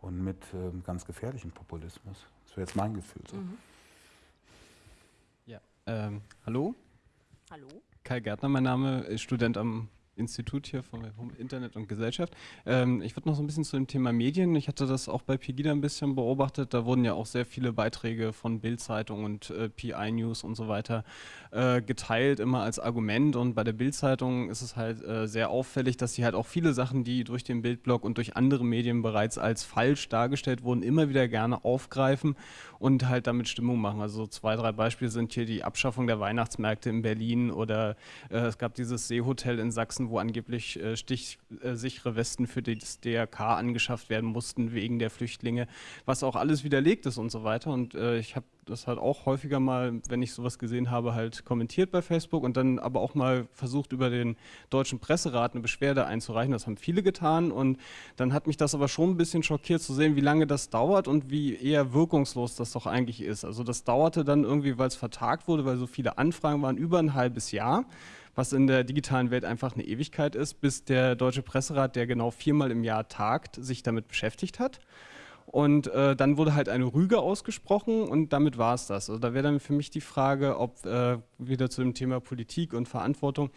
und mit äh, ganz gefährlichem Populismus. Das wäre jetzt mein Gefühl so. Mhm. Ja, ähm, hallo? Hallo? Kai Gärtner, mein Name, Student am Institut hier vom Internet und Gesellschaft. Ähm, ich würde noch so ein bisschen zu dem Thema Medien. Ich hatte das auch bei Pegida ein bisschen beobachtet. Da wurden ja auch sehr viele Beiträge von Bild-Zeitung und äh, PI News und so weiter äh, geteilt, immer als Argument. Und bei der Bild-Zeitung ist es halt äh, sehr auffällig, dass sie halt auch viele Sachen, die durch den Bildblog und durch andere Medien bereits als falsch dargestellt wurden, immer wieder gerne aufgreifen und halt damit Stimmung machen. Also zwei, drei Beispiele sind hier die Abschaffung der Weihnachtsmärkte in Berlin oder äh, es gab dieses Seehotel in Sachsen, wo angeblich äh, stichsichere Westen für das DRK angeschafft werden mussten wegen der Flüchtlinge, was auch alles widerlegt ist und so weiter. Und äh, ich habe das halt auch häufiger mal, wenn ich sowas gesehen habe, halt kommentiert bei Facebook und dann aber auch mal versucht, über den deutschen Presserat eine Beschwerde einzureichen. Das haben viele getan und dann hat mich das aber schon ein bisschen schockiert zu sehen, wie lange das dauert und wie eher wirkungslos das doch eigentlich ist. Also das dauerte dann irgendwie, weil es vertagt wurde, weil so viele Anfragen waren, über ein halbes Jahr was in der digitalen Welt einfach eine Ewigkeit ist, bis der Deutsche Presserat, der genau viermal im Jahr tagt, sich damit beschäftigt hat. Und äh, dann wurde halt eine Rüge ausgesprochen und damit war es das. Also da wäre dann für mich die Frage, ob äh, wieder zu dem Thema Politik und Verantwortung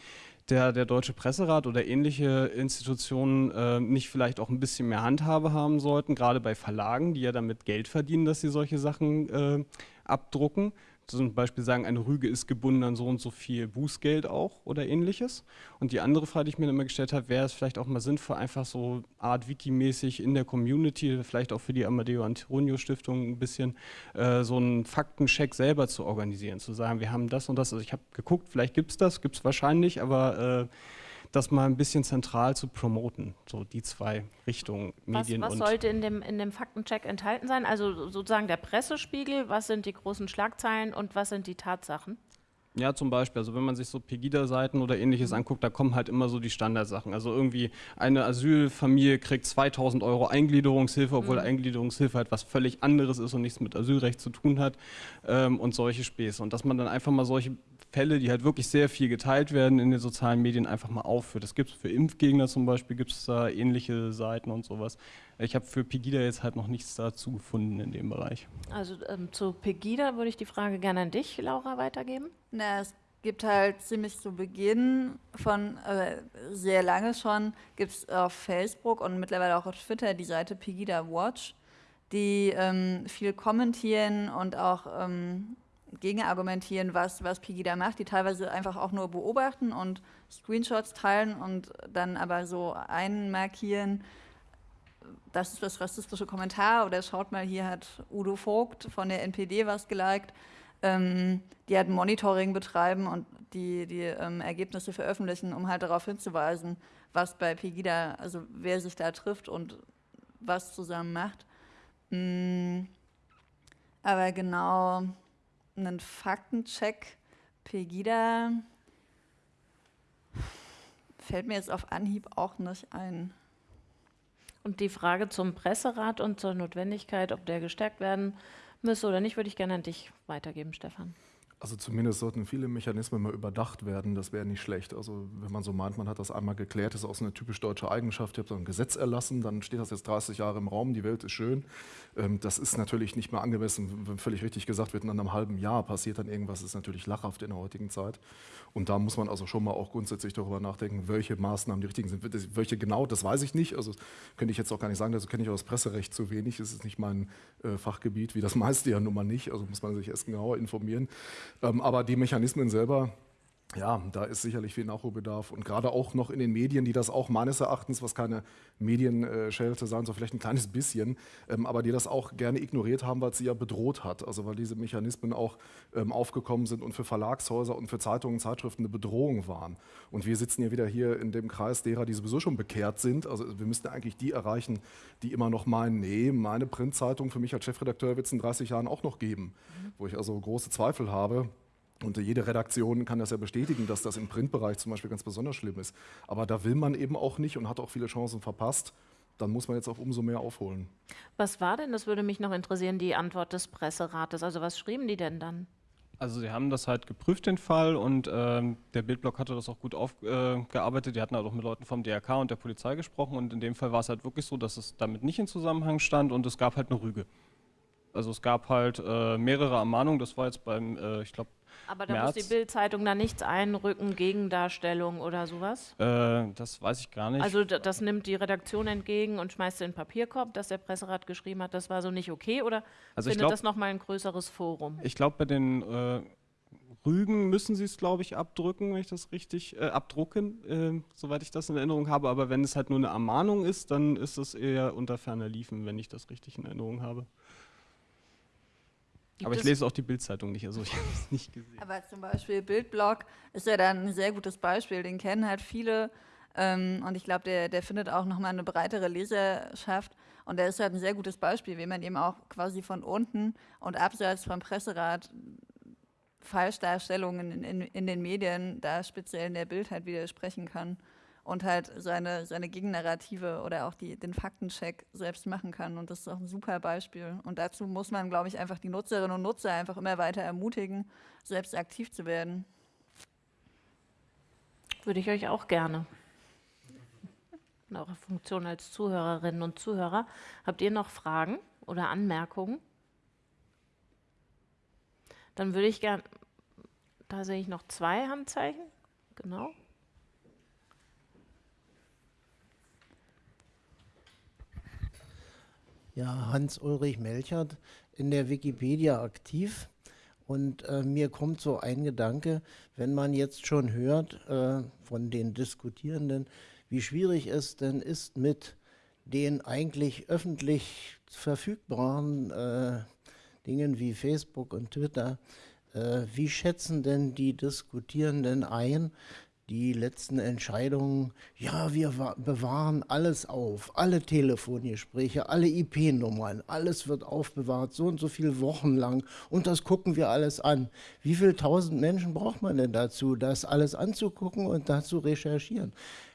der, der Deutsche Presserat oder ähnliche Institutionen äh, nicht vielleicht auch ein bisschen mehr Handhabe haben sollten, gerade bei Verlagen, die ja damit Geld verdienen, dass sie solche Sachen äh, abdrucken zum Beispiel sagen, eine Rüge ist gebunden an so und so viel Bußgeld auch oder ähnliches. Und die andere Frage, die ich mir immer gestellt habe, wäre es vielleicht auch mal sinnvoll, einfach so Art Wiki-mäßig in der Community, vielleicht auch für die Amadeo Antonio Stiftung ein bisschen äh, so einen Faktencheck selber zu organisieren, zu sagen, wir haben das und das. Also ich habe geguckt, vielleicht gibt es das, gibt es wahrscheinlich, aber äh, das mal ein bisschen zentral zu promoten, so die zwei Richtungen, Medien was, was und... sollte in dem, in dem Faktencheck enthalten sein? Also sozusagen der Pressespiegel, was sind die großen Schlagzeilen und was sind die Tatsachen? Ja, zum Beispiel, also wenn man sich so Pegida-Seiten oder ähnliches Mhm. anguckt, da kommen halt immer so die Standardsachen. Also irgendwie eine Asylfamilie kriegt 2000 Euro Eingliederungshilfe, obwohl Mhm. Eingliederungshilfe halt was völlig anderes ist und nichts mit Asylrecht zu tun hat ähm, und solche Späße. Und dass man dann einfach mal solche Fälle, die halt wirklich sehr viel geteilt werden in den sozialen Medien, einfach mal aufführt. Das gibt es für Impfgegner zum Beispiel, gibt es da ähnliche Seiten und sowas. Ich habe für Pegida jetzt halt noch nichts dazu gefunden in dem Bereich. Also ähm, zu Pegida würde ich die Frage gerne an dich, Laura, weitergeben. Na, es gibt halt ziemlich zu Beginn von, äh, sehr lange schon, gibt es auf Facebook und mittlerweile auch auf Twitter die Seite Pegida Watch, die ähm, viel kommentieren und auch ähm, gegenargumentieren, was, was Pegida macht, die teilweise einfach auch nur beobachten und Screenshots teilen und dann aber so einmarkieren, das ist das rassistische Kommentar oder schaut mal, hier hat Udo Vogt von der NPD was geliked. Ähm, die halt Monitoring betreiben und die, die ähm, Ergebnisse veröffentlichen, um halt darauf hinzuweisen, was bei Pegida, also wer sich da trifft und was zusammen macht. Mm, aber genau einen Faktencheck Pegida fällt mir jetzt auf Anhieb auch nicht ein. Und die Frage zum Presserat und zur Notwendigkeit, ob der gestärkt werden müsse oder nicht, würde ich gerne an dich weitergeben, Stefan. Also zumindest sollten viele Mechanismen mal überdacht werden, das wäre nicht schlecht. Also wenn man so meint, man hat das einmal geklärt, das ist auch so eine typisch deutsche Eigenschaft, ihr habt so ein Gesetz erlassen, dann steht das jetzt 30 Jahre im Raum, die Welt ist schön. Ähm, das ist natürlich nicht mehr angemessen, wenn völlig richtig gesagt wird, in einem halben Jahr passiert dann irgendwas, ist natürlich lachhaft in der heutigen Zeit. Und da muss man also schon mal auch grundsätzlich darüber nachdenken, welche Maßnahmen die richtigen sind. Welche genau, das weiß ich nicht. Also könnte ich jetzt auch gar nicht sagen, dazu kenne ich auch das Presserecht zu wenig. Es ist nicht mein äh, Fachgebiet, wie das <laughs> meiste ja nun mal nicht. Also muss man sich erst genauer informieren. Ähm, aber die Mechanismen selber, ja, da ist sicherlich viel Nachholbedarf und gerade auch noch in den Medien, die das auch meines Erachtens, was keine Medienschelte sein soll, vielleicht ein kleines bisschen, ähm, aber die das auch gerne ignoriert haben, weil es sie ja bedroht hat. Also weil diese Mechanismen auch ähm, aufgekommen sind und für Verlagshäuser und für Zeitungen und Zeitschriften eine Bedrohung waren. Und wir sitzen ja wieder hier in dem Kreis derer, die sowieso schon bekehrt sind. Also wir müssten eigentlich die erreichen, die immer noch meinen, nee, meine Printzeitung für mich als Chefredakteur wird es in 30 Jahren auch noch geben, wo ich also große Zweifel habe. Und jede Redaktion kann das ja bestätigen, dass das im Printbereich zum Beispiel ganz besonders schlimm ist. Aber da will man eben auch nicht und hat auch viele Chancen verpasst. Dann muss man jetzt auch umso mehr aufholen. Was war denn, das würde mich noch interessieren, die Antwort des Presserates? Also was schrieben die denn dann? Also sie haben das halt geprüft, den Fall, und ähm, der Bildblock hatte das auch gut aufgearbeitet. Äh, gearbeitet. die hatten halt auch mit Leuten vom DRK und der Polizei gesprochen und in dem Fall war es halt wirklich so, dass es damit nicht in Zusammenhang stand und es gab halt eine Rüge. Also es gab halt äh, mehrere Ermahnungen, das war jetzt beim, äh, ich glaube, Aber da März. muss die Bildzeitung da nichts einrücken, Gegendarstellung oder sowas? äh, das weiß ich gar nicht. Also das nimmt die Redaktion entgegen und schmeißt in den Papierkorb, dass der Presserat geschrieben hat, das war so nicht okay oder Also findet glaub- das nochmal ein größeres Forum? Ich glaube, bei den äh, Rügen müssen sie es, glaube ich, abdrücken, wenn ich das richtig, äh, abdrucken, äh, soweit ich das in Erinnerung habe. Aber wenn es halt nur eine Ermahnung ist, dann ist es eher unter ferner Liefen, wenn ich das richtig in Erinnerung habe. Gibt aber ich es- lese auch die Bildzeitung nicht, also ich habe es nicht gesehen. Aber zum Beispiel Bildblog ist ja dann ein sehr gutes Beispiel. Den kennen halt viele. Ähm, und ich glaube, der, der findet auch nochmal eine breitere Leserschaft. Und der ist halt ein sehr gutes Beispiel, wie man eben auch quasi von unten und abseits vom Presserat Falschdarstellungen in, in, in den Medien, da speziell in der Bild halt widersprechen kann und halt seine, seine Gegennarrative oder auch die, den Faktencheck selbst machen kann. Und das ist auch ein super Beispiel. Und dazu muss man, glaube ich, einfach die Nutzerinnen und Nutzer einfach immer weiter ermutigen, selbst aktiv zu werden. Würde ich euch auch gerne. In eurer Funktion als Zuhörerinnen und Zuhörer. Habt ihr noch Fragen oder Anmerkungen? Dann würde ich gern, da sehe ich noch zwei Handzeichen. Genau. Ja, Hans-Ulrich Melchert in der Wikipedia aktiv. Und äh, mir kommt so ein Gedanke, wenn man jetzt schon hört äh, von den Diskutierenden, wie schwierig es denn ist, mit den eigentlich öffentlich verfügbaren äh, Dingen wie Facebook und Twitter, äh, wie schätzen denn die Diskutierenden ein, die letzten Entscheidungen, ja, wir bewahren alles auf, alle Telefongespräche, alle IP-Nummern, alles wird aufbewahrt, so und so viele Wochen lang und das gucken wir alles an. Wie viele tausend Menschen braucht man denn dazu, das alles anzugucken und dazu recherchieren?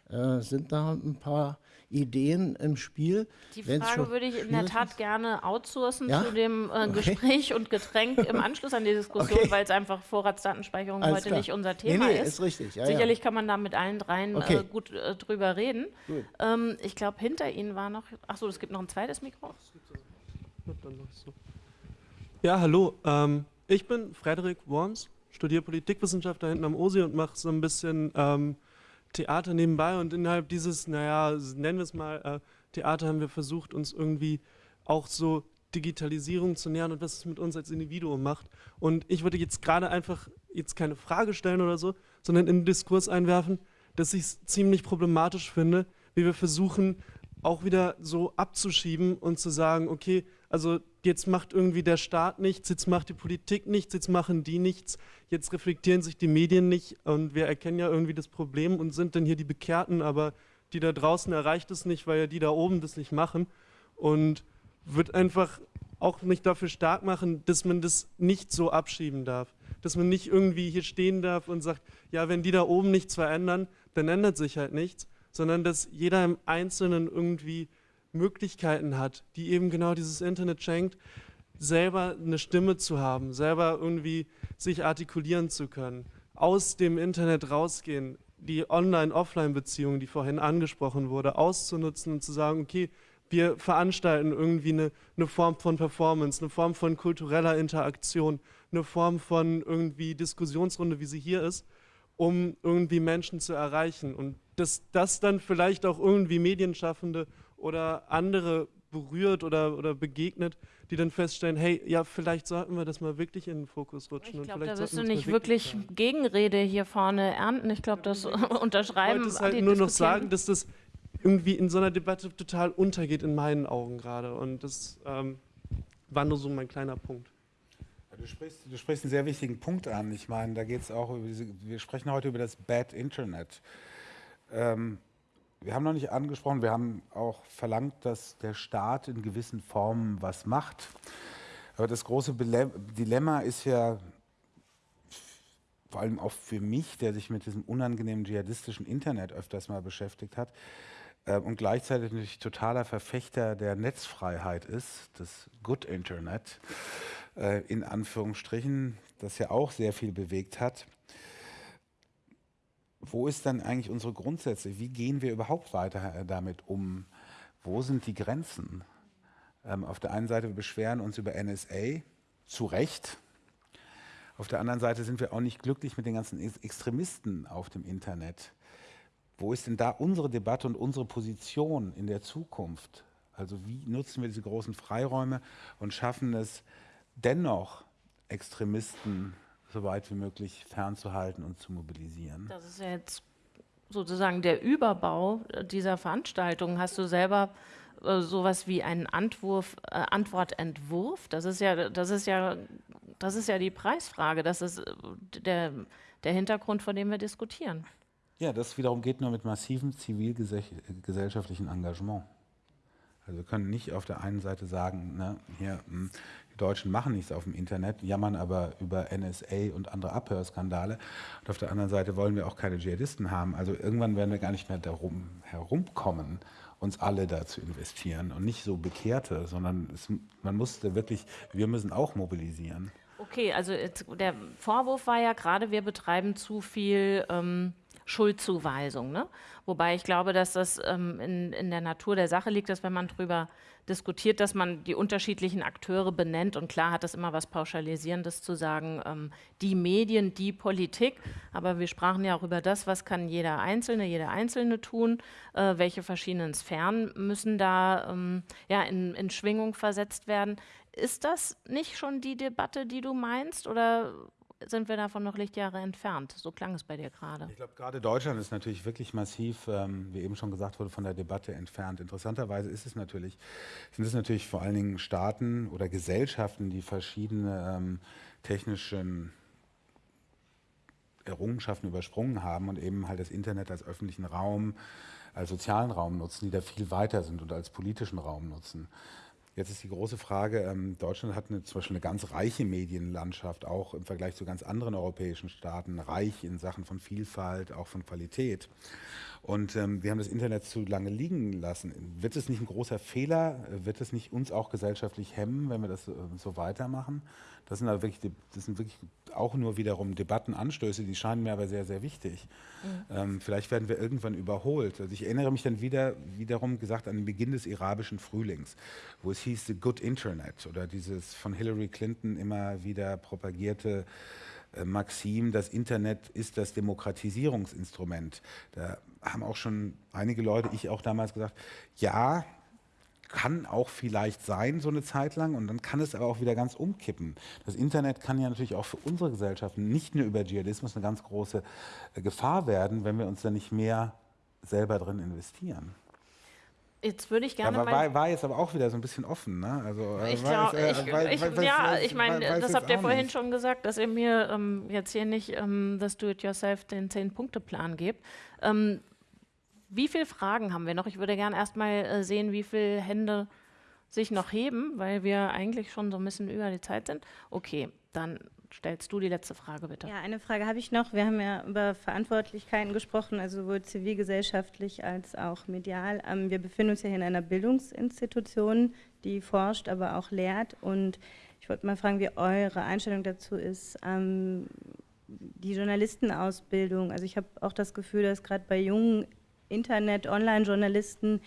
Äh, sind da ein paar Ideen im Spiel. Die Frage würde ich in der Tat ist. gerne outsourcen ja? zu dem äh, okay. Gespräch und Getränk im <laughs> Anschluss an die Diskussion, okay. weil es einfach Vorratsdatenspeicherung Alles heute klar. nicht unser Thema nee, nee, ist. ist richtig. Ja, Sicherlich ja. kann man da mit allen dreien okay. äh, gut äh, drüber reden. Ähm, ich glaube, hinter Ihnen war noch, achso, es gibt noch ein zweites Mikro. Ja, hallo. Ähm, ich bin Frederik Worms, studiere Politikwissenschaft da hinten am OSI und mache so ein bisschen ähm, Theater nebenbei und innerhalb dieses, naja, nennen wir es mal, äh, Theater haben wir versucht, uns irgendwie auch so Digitalisierung zu nähern und was es mit uns als Individuum macht. Und ich würde jetzt gerade einfach jetzt keine Frage stellen oder so, sondern in den Diskurs einwerfen, dass ich es ziemlich problematisch finde, wie wir versuchen, auch wieder so abzuschieben und zu sagen, okay, also jetzt macht irgendwie der Staat nichts, jetzt macht die Politik nichts, jetzt machen die nichts, jetzt reflektieren sich die Medien nicht und wir erkennen ja irgendwie das Problem und sind dann hier die Bekehrten, aber die da draußen erreicht es nicht, weil ja die da oben das nicht machen und wird einfach auch nicht dafür stark machen, dass man das nicht so abschieben darf. Dass man nicht irgendwie hier stehen darf und sagt, ja, wenn die da oben nichts verändern, dann ändert sich halt nichts, sondern dass jeder im Einzelnen irgendwie Möglichkeiten hat, die eben genau dieses Internet schenkt, selber eine Stimme zu haben, selber irgendwie sich artikulieren zu können, aus dem Internet rausgehen, die Online-Offline-Beziehung, die vorhin angesprochen wurde, auszunutzen und zu sagen, okay, wir veranstalten irgendwie eine, eine, Form von Performance, eine Form von kultureller Interaktion, eine Form von irgendwie Diskussionsrunde, wie sie hier ist, um irgendwie Menschen zu erreichen. Und dass das dann vielleicht auch irgendwie Medienschaffende oder andere berührt oder, oder begegnet, die dann feststellen, hey, ja, vielleicht sollten wir das mal wirklich in den Fokus rutschen. Ich glaube, da wirst du nicht wirklich sagen. Gegenrede hier vorne ernten. Ich glaube, das <laughs> unterschreiben. Ich wollte halt nur noch sagen, dass das irgendwie in so einer Debatte total untergeht in meinen Augen gerade. Und das ähm, war nur so mein kleiner Punkt. Du sprichst, du sprichst einen sehr wichtigen Punkt an. Ich meine, da geht es auch über diese, wir sprechen heute über das Bad Internet. Ähm, wir haben noch nicht angesprochen, wir haben auch verlangt, dass der Staat in gewissen Formen was macht. Aber das große Dilemma ist ja, vor allem auch für mich, der sich mit diesem unangenehmen dschihadistischen Internet öfters mal beschäftigt hat äh, und gleichzeitig natürlich totaler Verfechter der Netzfreiheit ist, das Good Internet, äh, in Anführungsstrichen, das ja auch sehr viel bewegt hat wo ist dann eigentlich unsere Grundsätze? Wie gehen wir überhaupt weiter äh, damit um? Wo sind die Grenzen? Ähm, auf der einen Seite wir beschweren uns über NSA, zu Recht. Auf der anderen Seite sind wir auch nicht glücklich mit den ganzen Extremisten auf dem Internet. Wo ist denn da unsere Debatte und unsere Position in der Zukunft? Also wie nutzen wir diese großen Freiräume und schaffen es dennoch, Extremisten so weit wie möglich fernzuhalten und zu mobilisieren. Das ist ja jetzt sozusagen der Überbau dieser Veranstaltung. Hast du selber äh, sowas wie einen Antwurf, äh, Antwortentwurf? Das ist ja, das ist ja, das ist ja die Preisfrage. Das ist äh, der, der Hintergrund, vor dem wir diskutieren. Ja, das wiederum geht nur mit massivem zivilgesellschaftlichen Engagement. Also wir können nicht auf der einen Seite sagen, ne, hier, hm, Deutschen machen nichts auf dem Internet, jammern aber über NSA und andere Abhörskandale. Und auf der anderen Seite wollen wir auch keine Dschihadisten haben. Also irgendwann werden wir gar nicht mehr darum herumkommen, uns alle da zu investieren und nicht so Bekehrte, sondern es, man musste wirklich, wir müssen auch mobilisieren. Okay, also der Vorwurf war ja gerade, wir betreiben zu viel ähm, Schuldzuweisung. Ne? Wobei ich glaube, dass das ähm, in, in der Natur der Sache liegt, dass wenn man darüber diskutiert, dass man die unterschiedlichen Akteure benennt und klar hat es immer was Pauschalisierendes zu sagen, ähm, die Medien, die Politik, aber wir sprachen ja auch über das, was kann jeder Einzelne, jeder Einzelne tun, äh, welche verschiedenen Sphären müssen da ähm, ja, in, in Schwingung versetzt werden. Ist das nicht schon die Debatte, die du meinst oder sind wir davon noch Lichtjahre entfernt. So klang es bei dir gerade. Ich glaube, gerade Deutschland ist natürlich wirklich massiv, ähm, wie eben schon gesagt wurde, von der Debatte entfernt. Interessanterweise ist es natürlich, sind es natürlich vor allen Dingen Staaten oder Gesellschaften, die verschiedene ähm, technischen Errungenschaften übersprungen haben und eben halt das Internet als öffentlichen Raum, als sozialen Raum nutzen, die da viel weiter sind und als politischen Raum nutzen. Jetzt ist die große Frage, ähm, Deutschland hat eine, zum Beispiel eine ganz reiche Medienlandschaft, auch im Vergleich zu ganz anderen europäischen Staaten, reich in Sachen von Vielfalt, auch von Qualität. Und ähm, wir haben das Internet zu lange liegen lassen. Wird es nicht ein großer Fehler? Wird es nicht uns auch gesellschaftlich hemmen, wenn wir das äh, so weitermachen? Das sind, aber wirklich, das sind wirklich auch nur wiederum Debattenanstöße, die scheinen mir aber sehr, sehr wichtig. Mhm. Ähm, vielleicht werden wir irgendwann überholt. Also ich erinnere mich dann wieder, wiederum gesagt an den Beginn des arabischen Frühlings, wo es hieß The Good Internet oder dieses von Hillary Clinton immer wieder propagierte äh, Maxim, das Internet ist das Demokratisierungsinstrument. Da haben auch schon einige Leute, ich auch damals gesagt, ja, kann auch vielleicht sein, so eine Zeit lang, und dann kann es aber auch wieder ganz umkippen. Das Internet kann ja natürlich auch für unsere Gesellschaften nicht nur über Dschihadismus eine ganz große äh, Gefahr werden, wenn wir uns da nicht mehr selber drin investieren. Jetzt würde ich gerne aber war, war, jetzt aber auch wieder so ein bisschen offen, ne? Also, äh, ich glaube, äh, ja, ich meine, das habt ihr vorhin nicht. schon gesagt, dass ihr mir ähm, jetzt hier nicht ähm, das Do-it-yourself den Zehn-Punkte-Plan gebt. Ähm, wie viele Fragen haben wir noch? Ich würde gerne erstmal äh, sehen, wie viele Hände sich noch heben, weil wir eigentlich schon so ein bisschen über die Zeit sind. Okay, dann stellst du die letzte Frage bitte. Ja, eine Frage habe ich noch. Wir haben ja über Verantwortlichkeiten gesprochen, also sowohl zivilgesellschaftlich als auch medial. Ähm, wir befinden uns ja hier in einer Bildungsinstitution, die forscht, aber auch lehrt. Und ich wollte mal fragen, wie eure Einstellung dazu ist. Ähm, die Journalistenausbildung, also ich habe auch das Gefühl, dass gerade bei jungen Internet, Online-Journalisten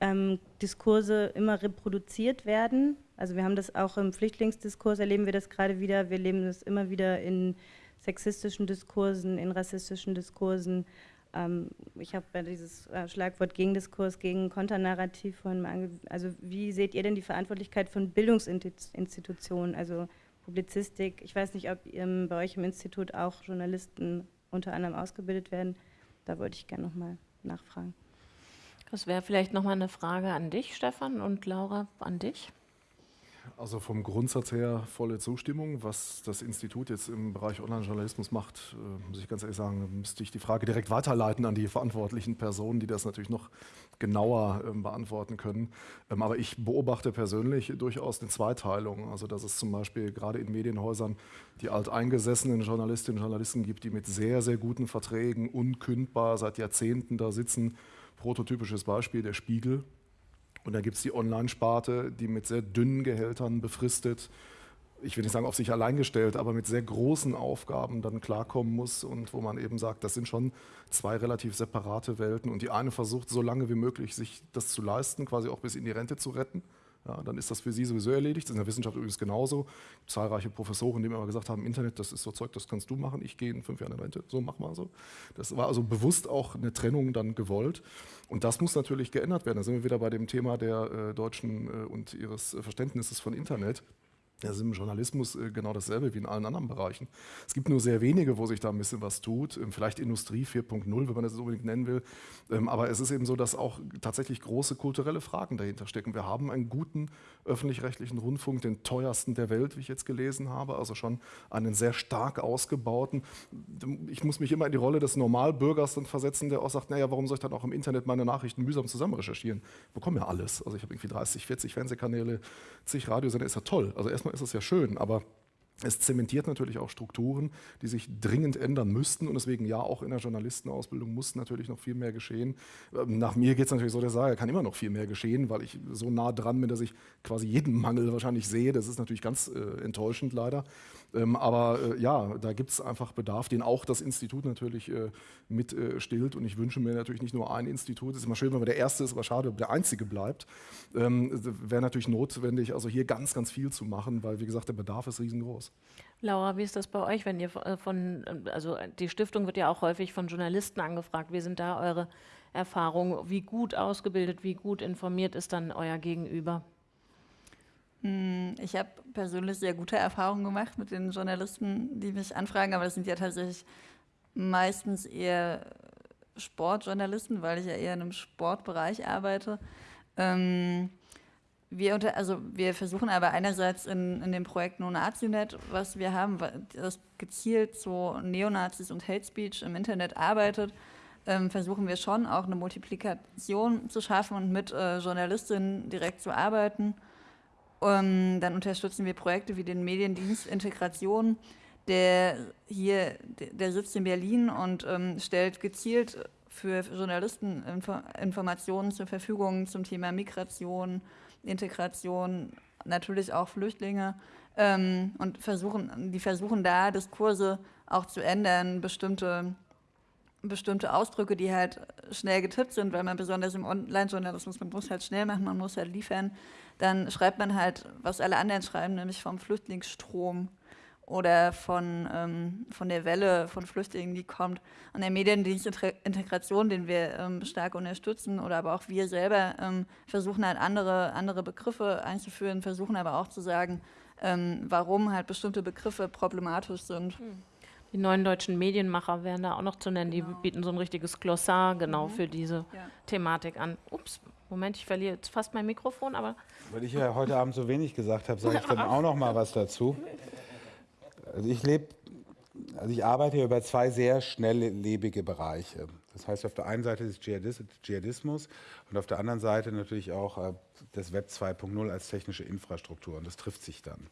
ähm, Diskurse immer reproduziert werden. Also wir haben das auch im Flüchtlingsdiskurs, erleben wir das gerade wieder. Wir erleben das immer wieder in sexistischen Diskursen, in rassistischen Diskursen. Ähm, ich habe dieses äh, Schlagwort Gegendiskurs, gegen Konternarrativ von, also wie seht ihr denn die Verantwortlichkeit von Bildungsinstitutionen, also Publizistik? Ich weiß nicht, ob ähm, bei euch im Institut auch Journalisten unter anderem ausgebildet werden. Da wollte ich gerne nochmal nachfragen. Das wäre vielleicht nochmal eine Frage an dich, Stefan, und Laura, an dich. Also vom Grundsatz her volle Zustimmung. Was das Institut jetzt im Bereich Online-Journalismus macht, äh, muss ich ganz ehrlich sagen, müsste ich die Frage direkt weiterleiten an die verantwortlichen Personen, die das natürlich noch genauer ähm, beantworten können. Ähm, aber ich beobachte persönlich durchaus eine Zweiteilung. Also dass es zum Beispiel gerade in Medienhäusern die alteingesessenen Journalistinnen und Journalisten gibt, die mit sehr, sehr guten Verträgen unkündbar seit Jahrzehnten da sitzen. Prototypisches Beispiel der Spiegel. Und dann gibt es die Online-Sparte, die mit sehr dünnen Gehältern befristet, ich will nicht sagen auf sich allein gestellt, aber mit sehr großen Aufgaben dann klarkommen muss und wo man eben sagt, das sind schon zwei relativ separate Welten. Und die eine versucht so lange wie möglich sich das zu leisten, quasi auch bis in die Rente zu retten ja, dann ist das für sie sowieso erledigt. Das ist in der Wissenschaft übrigens genauso. Zahlreiche Professoren, die mir immer gesagt haben, Internet, das ist so Zeug, das kannst du machen, ich gehe in fünf Jahren in Rente, so mach mal so. Das war also bewusst auch eine Trennung dann gewollt. Und das muss natürlich geändert werden. Da sind wir wieder bei dem Thema der äh, Deutschen äh, und ihres Verständnisses von Internet. Das ist im Journalismus äh, genau dasselbe wie in allen anderen Bereichen. Es gibt nur sehr wenige, wo sich da ein bisschen was tut. Ähm, vielleicht Industrie 4.0, wenn man das unbedingt nennen will. Ähm, aber es ist eben so, dass auch tatsächlich große kulturelle Fragen dahinter stecken. Wir haben einen guten öffentlich-rechtlichen Rundfunk, den teuersten der Welt, wie ich jetzt gelesen habe. Also schon einen sehr stark ausgebauten. Ich muss mich immer in die Rolle des Normalbürgers dann versetzen, der auch sagt, naja, warum soll ich dann auch im Internet meine Nachrichten mühsam zusammen recherchieren? Ich bekomme ja alles. Also ich habe irgendwie 30, 40 Fernsehkanäle, zig Radiosender, ist ja toll. Also erstmal ist es ja schön, aber Es zementiert natürlich auch Strukturen, die sich dringend ändern müssten und deswegen ja, auch in der Journalistenausbildung muss natürlich noch viel mehr geschehen. Ähm, nach mir geht es natürlich so, der Sage kann immer noch viel mehr geschehen, weil ich so nah dran bin, dass ich quasi jeden Mangel wahrscheinlich sehe. Das ist natürlich ganz äh, enttäuschend leider. Ähm, aber äh, ja, da gibt es einfach Bedarf, den auch das Institut natürlich äh, mit äh, stillt. Und ich wünsche mir natürlich nicht nur ein Institut. Es ist immer schön, wenn man der Erste ist, aber schade, ob der Einzige bleibt. Ähm, Wäre natürlich notwendig, also hier ganz, ganz viel zu machen, weil, wie gesagt, der Bedarf ist riesengroß. Laura, wie ist das bei euch, wenn ihr äh, von, also die Stiftung wird ja auch häufig von Journalisten angefragt. Wie sind da eure Erfahrungen? Wie gut ausgebildet, wie gut informiert ist dann euer Gegenüber? Hm, ich habe persönlich sehr gute Erfahrungen gemacht mit den Journalisten, die mich anfragen, aber das sind ja tatsächlich meistens eher Sportjournalisten, weil ich ja eher in einem Sportbereich arbeite. Ähm, wir, unter, also wir versuchen aber einerseits in, in dem Projekt NoNaziNet, was wir haben, das gezielt so Neonazis und Hate Speech im Internet arbeitet, ähm, versuchen wir schon auch eine Multiplikation zu schaffen und mit äh, Journalistinnen direkt zu arbeiten. Um, dann unterstützen wir Projekte wie den Mediendienst Integration, der hier, der sitzt in Berlin und ähm, stellt gezielt für Journalisten Info Informationen zur Verfügung zum Thema Migration, Integration, natürlich auch Flüchtlinge. Ähm, und versuchen, die versuchen da Diskurse auch zu ändern, bestimmte bestimmte Ausdrücke, die halt schnell getippt sind, weil man besonders im Online-Journalismus, man muss halt schnell machen, man muss halt liefern, dann schreibt man halt, was alle anderen schreiben, nämlich vom Flüchtlingsstrom oder von, ähm, von der Welle von Flüchtlingen, die kommt. Und der Mediendienst Integration, den wir ähm, stark unterstützen, oder aber auch wir selber ähm, versuchen halt andere, andere Begriffe einzuführen, versuchen aber auch zu sagen, ähm, warum halt bestimmte Begriffe problematisch sind. Hm. Die neuen deutschen Medienmacher wären da auch noch zu nennen. Genau. Die bieten so ein richtiges Glossar genau mhm. für diese ja. Thematik an. Ups, Moment, ich verliere jetzt fast mein Mikrofon, aber. Weil ich ja heute Abend so wenig gesagt habe, sage ich dann auch noch mal was dazu. Also ich lebe, also ich arbeite hier über zwei sehr schnelllebige Bereiche. Das heißt, auf der einen Seite ist Dschihadismus und auf der anderen Seite natürlich auch äh, das Web 2.0 als technische Infrastruktur. Und das trifft sich dann.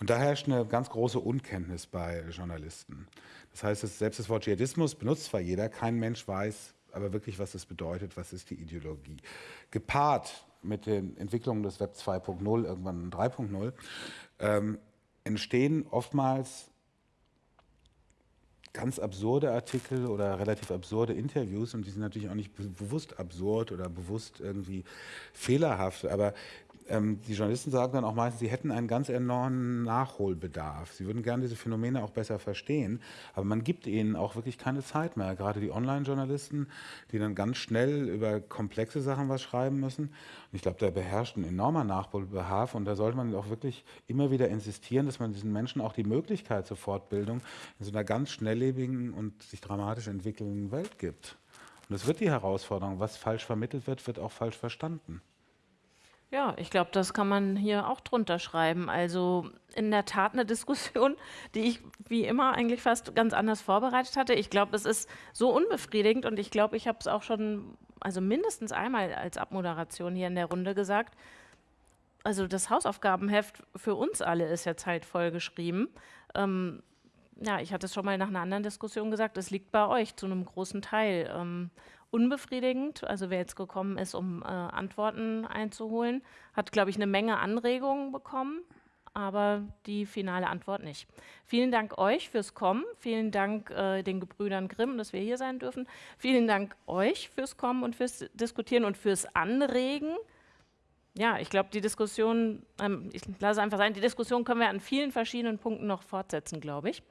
Und da herrscht eine ganz große Unkenntnis bei Journalisten. Das heißt, selbst das Wort Dschihadismus benutzt zwar jeder, kein Mensch weiß aber wirklich, was das bedeutet, was ist die Ideologie. Gepaart mit den Entwicklungen des Web 2.0, irgendwann 3.0, ähm, entstehen oftmals ganz absurde Artikel oder relativ absurde Interviews und die sind natürlich auch nicht bewusst absurd oder bewusst irgendwie fehlerhaft, aber ähm, die Journalisten sagen dann auch meistens, sie hätten einen ganz enormen Nachholbedarf. Sie würden gerne diese Phänomene auch besser verstehen, aber man gibt ihnen auch wirklich keine Zeit mehr. Gerade die Online-Journalisten, die dann ganz schnell über komplexe Sachen was schreiben müssen. Und ich glaube, da beherrscht ein enormer Nachholbedarf und da sollte man auch wirklich immer wieder insistieren, dass man diesen Menschen auch die Möglichkeit zur Fortbildung in so einer ganz schnelllebigen und sich dramatisch entwickelnden Welt gibt. Und das wird die Herausforderung. Was falsch vermittelt wird, wird auch falsch verstanden. Ja, ich glaube, das kann man hier auch drunter schreiben. Also in der Tat eine <laughs> Diskussion, die ich wie immer eigentlich fast ganz anders vorbereitet hatte. Ich glaube, es ist so unbefriedigend und ich glaube, ich habe es auch schon, also mindestens einmal als Abmoderation hier in der Runde gesagt. Also das Hausaufgabenheft für uns alle ist jetzt halt voll geschrieben. Ähm, ja, ich hatte es schon mal nach einer anderen Diskussion gesagt, es liegt bei euch zu einem großen Teil. Ähm, unbefriedigend. Also wer jetzt gekommen ist, um äh, Antworten einzuholen, hat, glaube ich, eine Menge Anregungen bekommen, aber die finale Antwort nicht. Vielen Dank euch fürs Kommen. Vielen Dank äh, den Gebrüdern Grimm, dass wir hier sein dürfen. Vielen Dank euch fürs Kommen und fürs Diskutieren und fürs Anregen. Ja, ich glaube, die Diskussion, ähm, ich lasse einfach sein, die Diskussion können wir an vielen verschiedenen Punkten noch fortsetzen, glaube ich.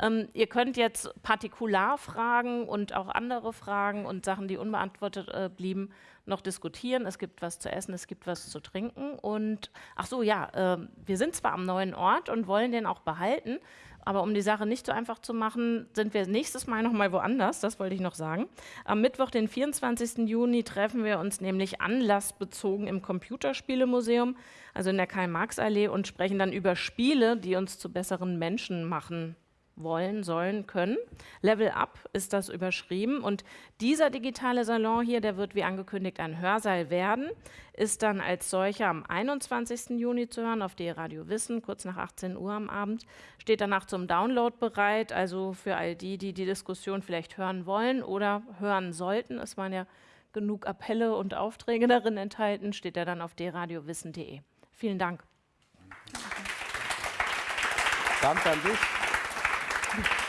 Ähm, ihr könnt jetzt Partikularfragen und auch andere Fragen und Sachen, die unbeantwortet äh, blieben, noch diskutieren. Es gibt was zu essen, es gibt was zu trinken. Und ach so, ja, äh, wir sind zwar am neuen Ort und wollen den auch behalten, aber um die Sache nicht so einfach zu machen, sind wir nächstes Mal noch mal woanders, das wollte ich noch sagen. Am Mittwoch, den 24. Juni, treffen wir uns nämlich anlassbezogen im Computerspielemuseum, also in der Karl-Marx-Allee und sprechen dann über Spiele, die uns zu besseren Menschen machen wollen, sollen, können. Level Up ist das überschrieben und dieser digitale Salon hier, der wird wie angekündigt ein Hörsaal werden, ist dann als solcher am 21. Juni zu hören auf die Radio Wissen, kurz nach 18 Uhr am Abend, steht danach zum Download bereit, also für all die, die die Diskussion vielleicht hören wollen oder hören sollten. Es waren ja genug Appelle und Aufträge darin enthalten, steht er dann auf dradiowissen.de. Vielen Dank. Danke an dich. Thank <laughs> you.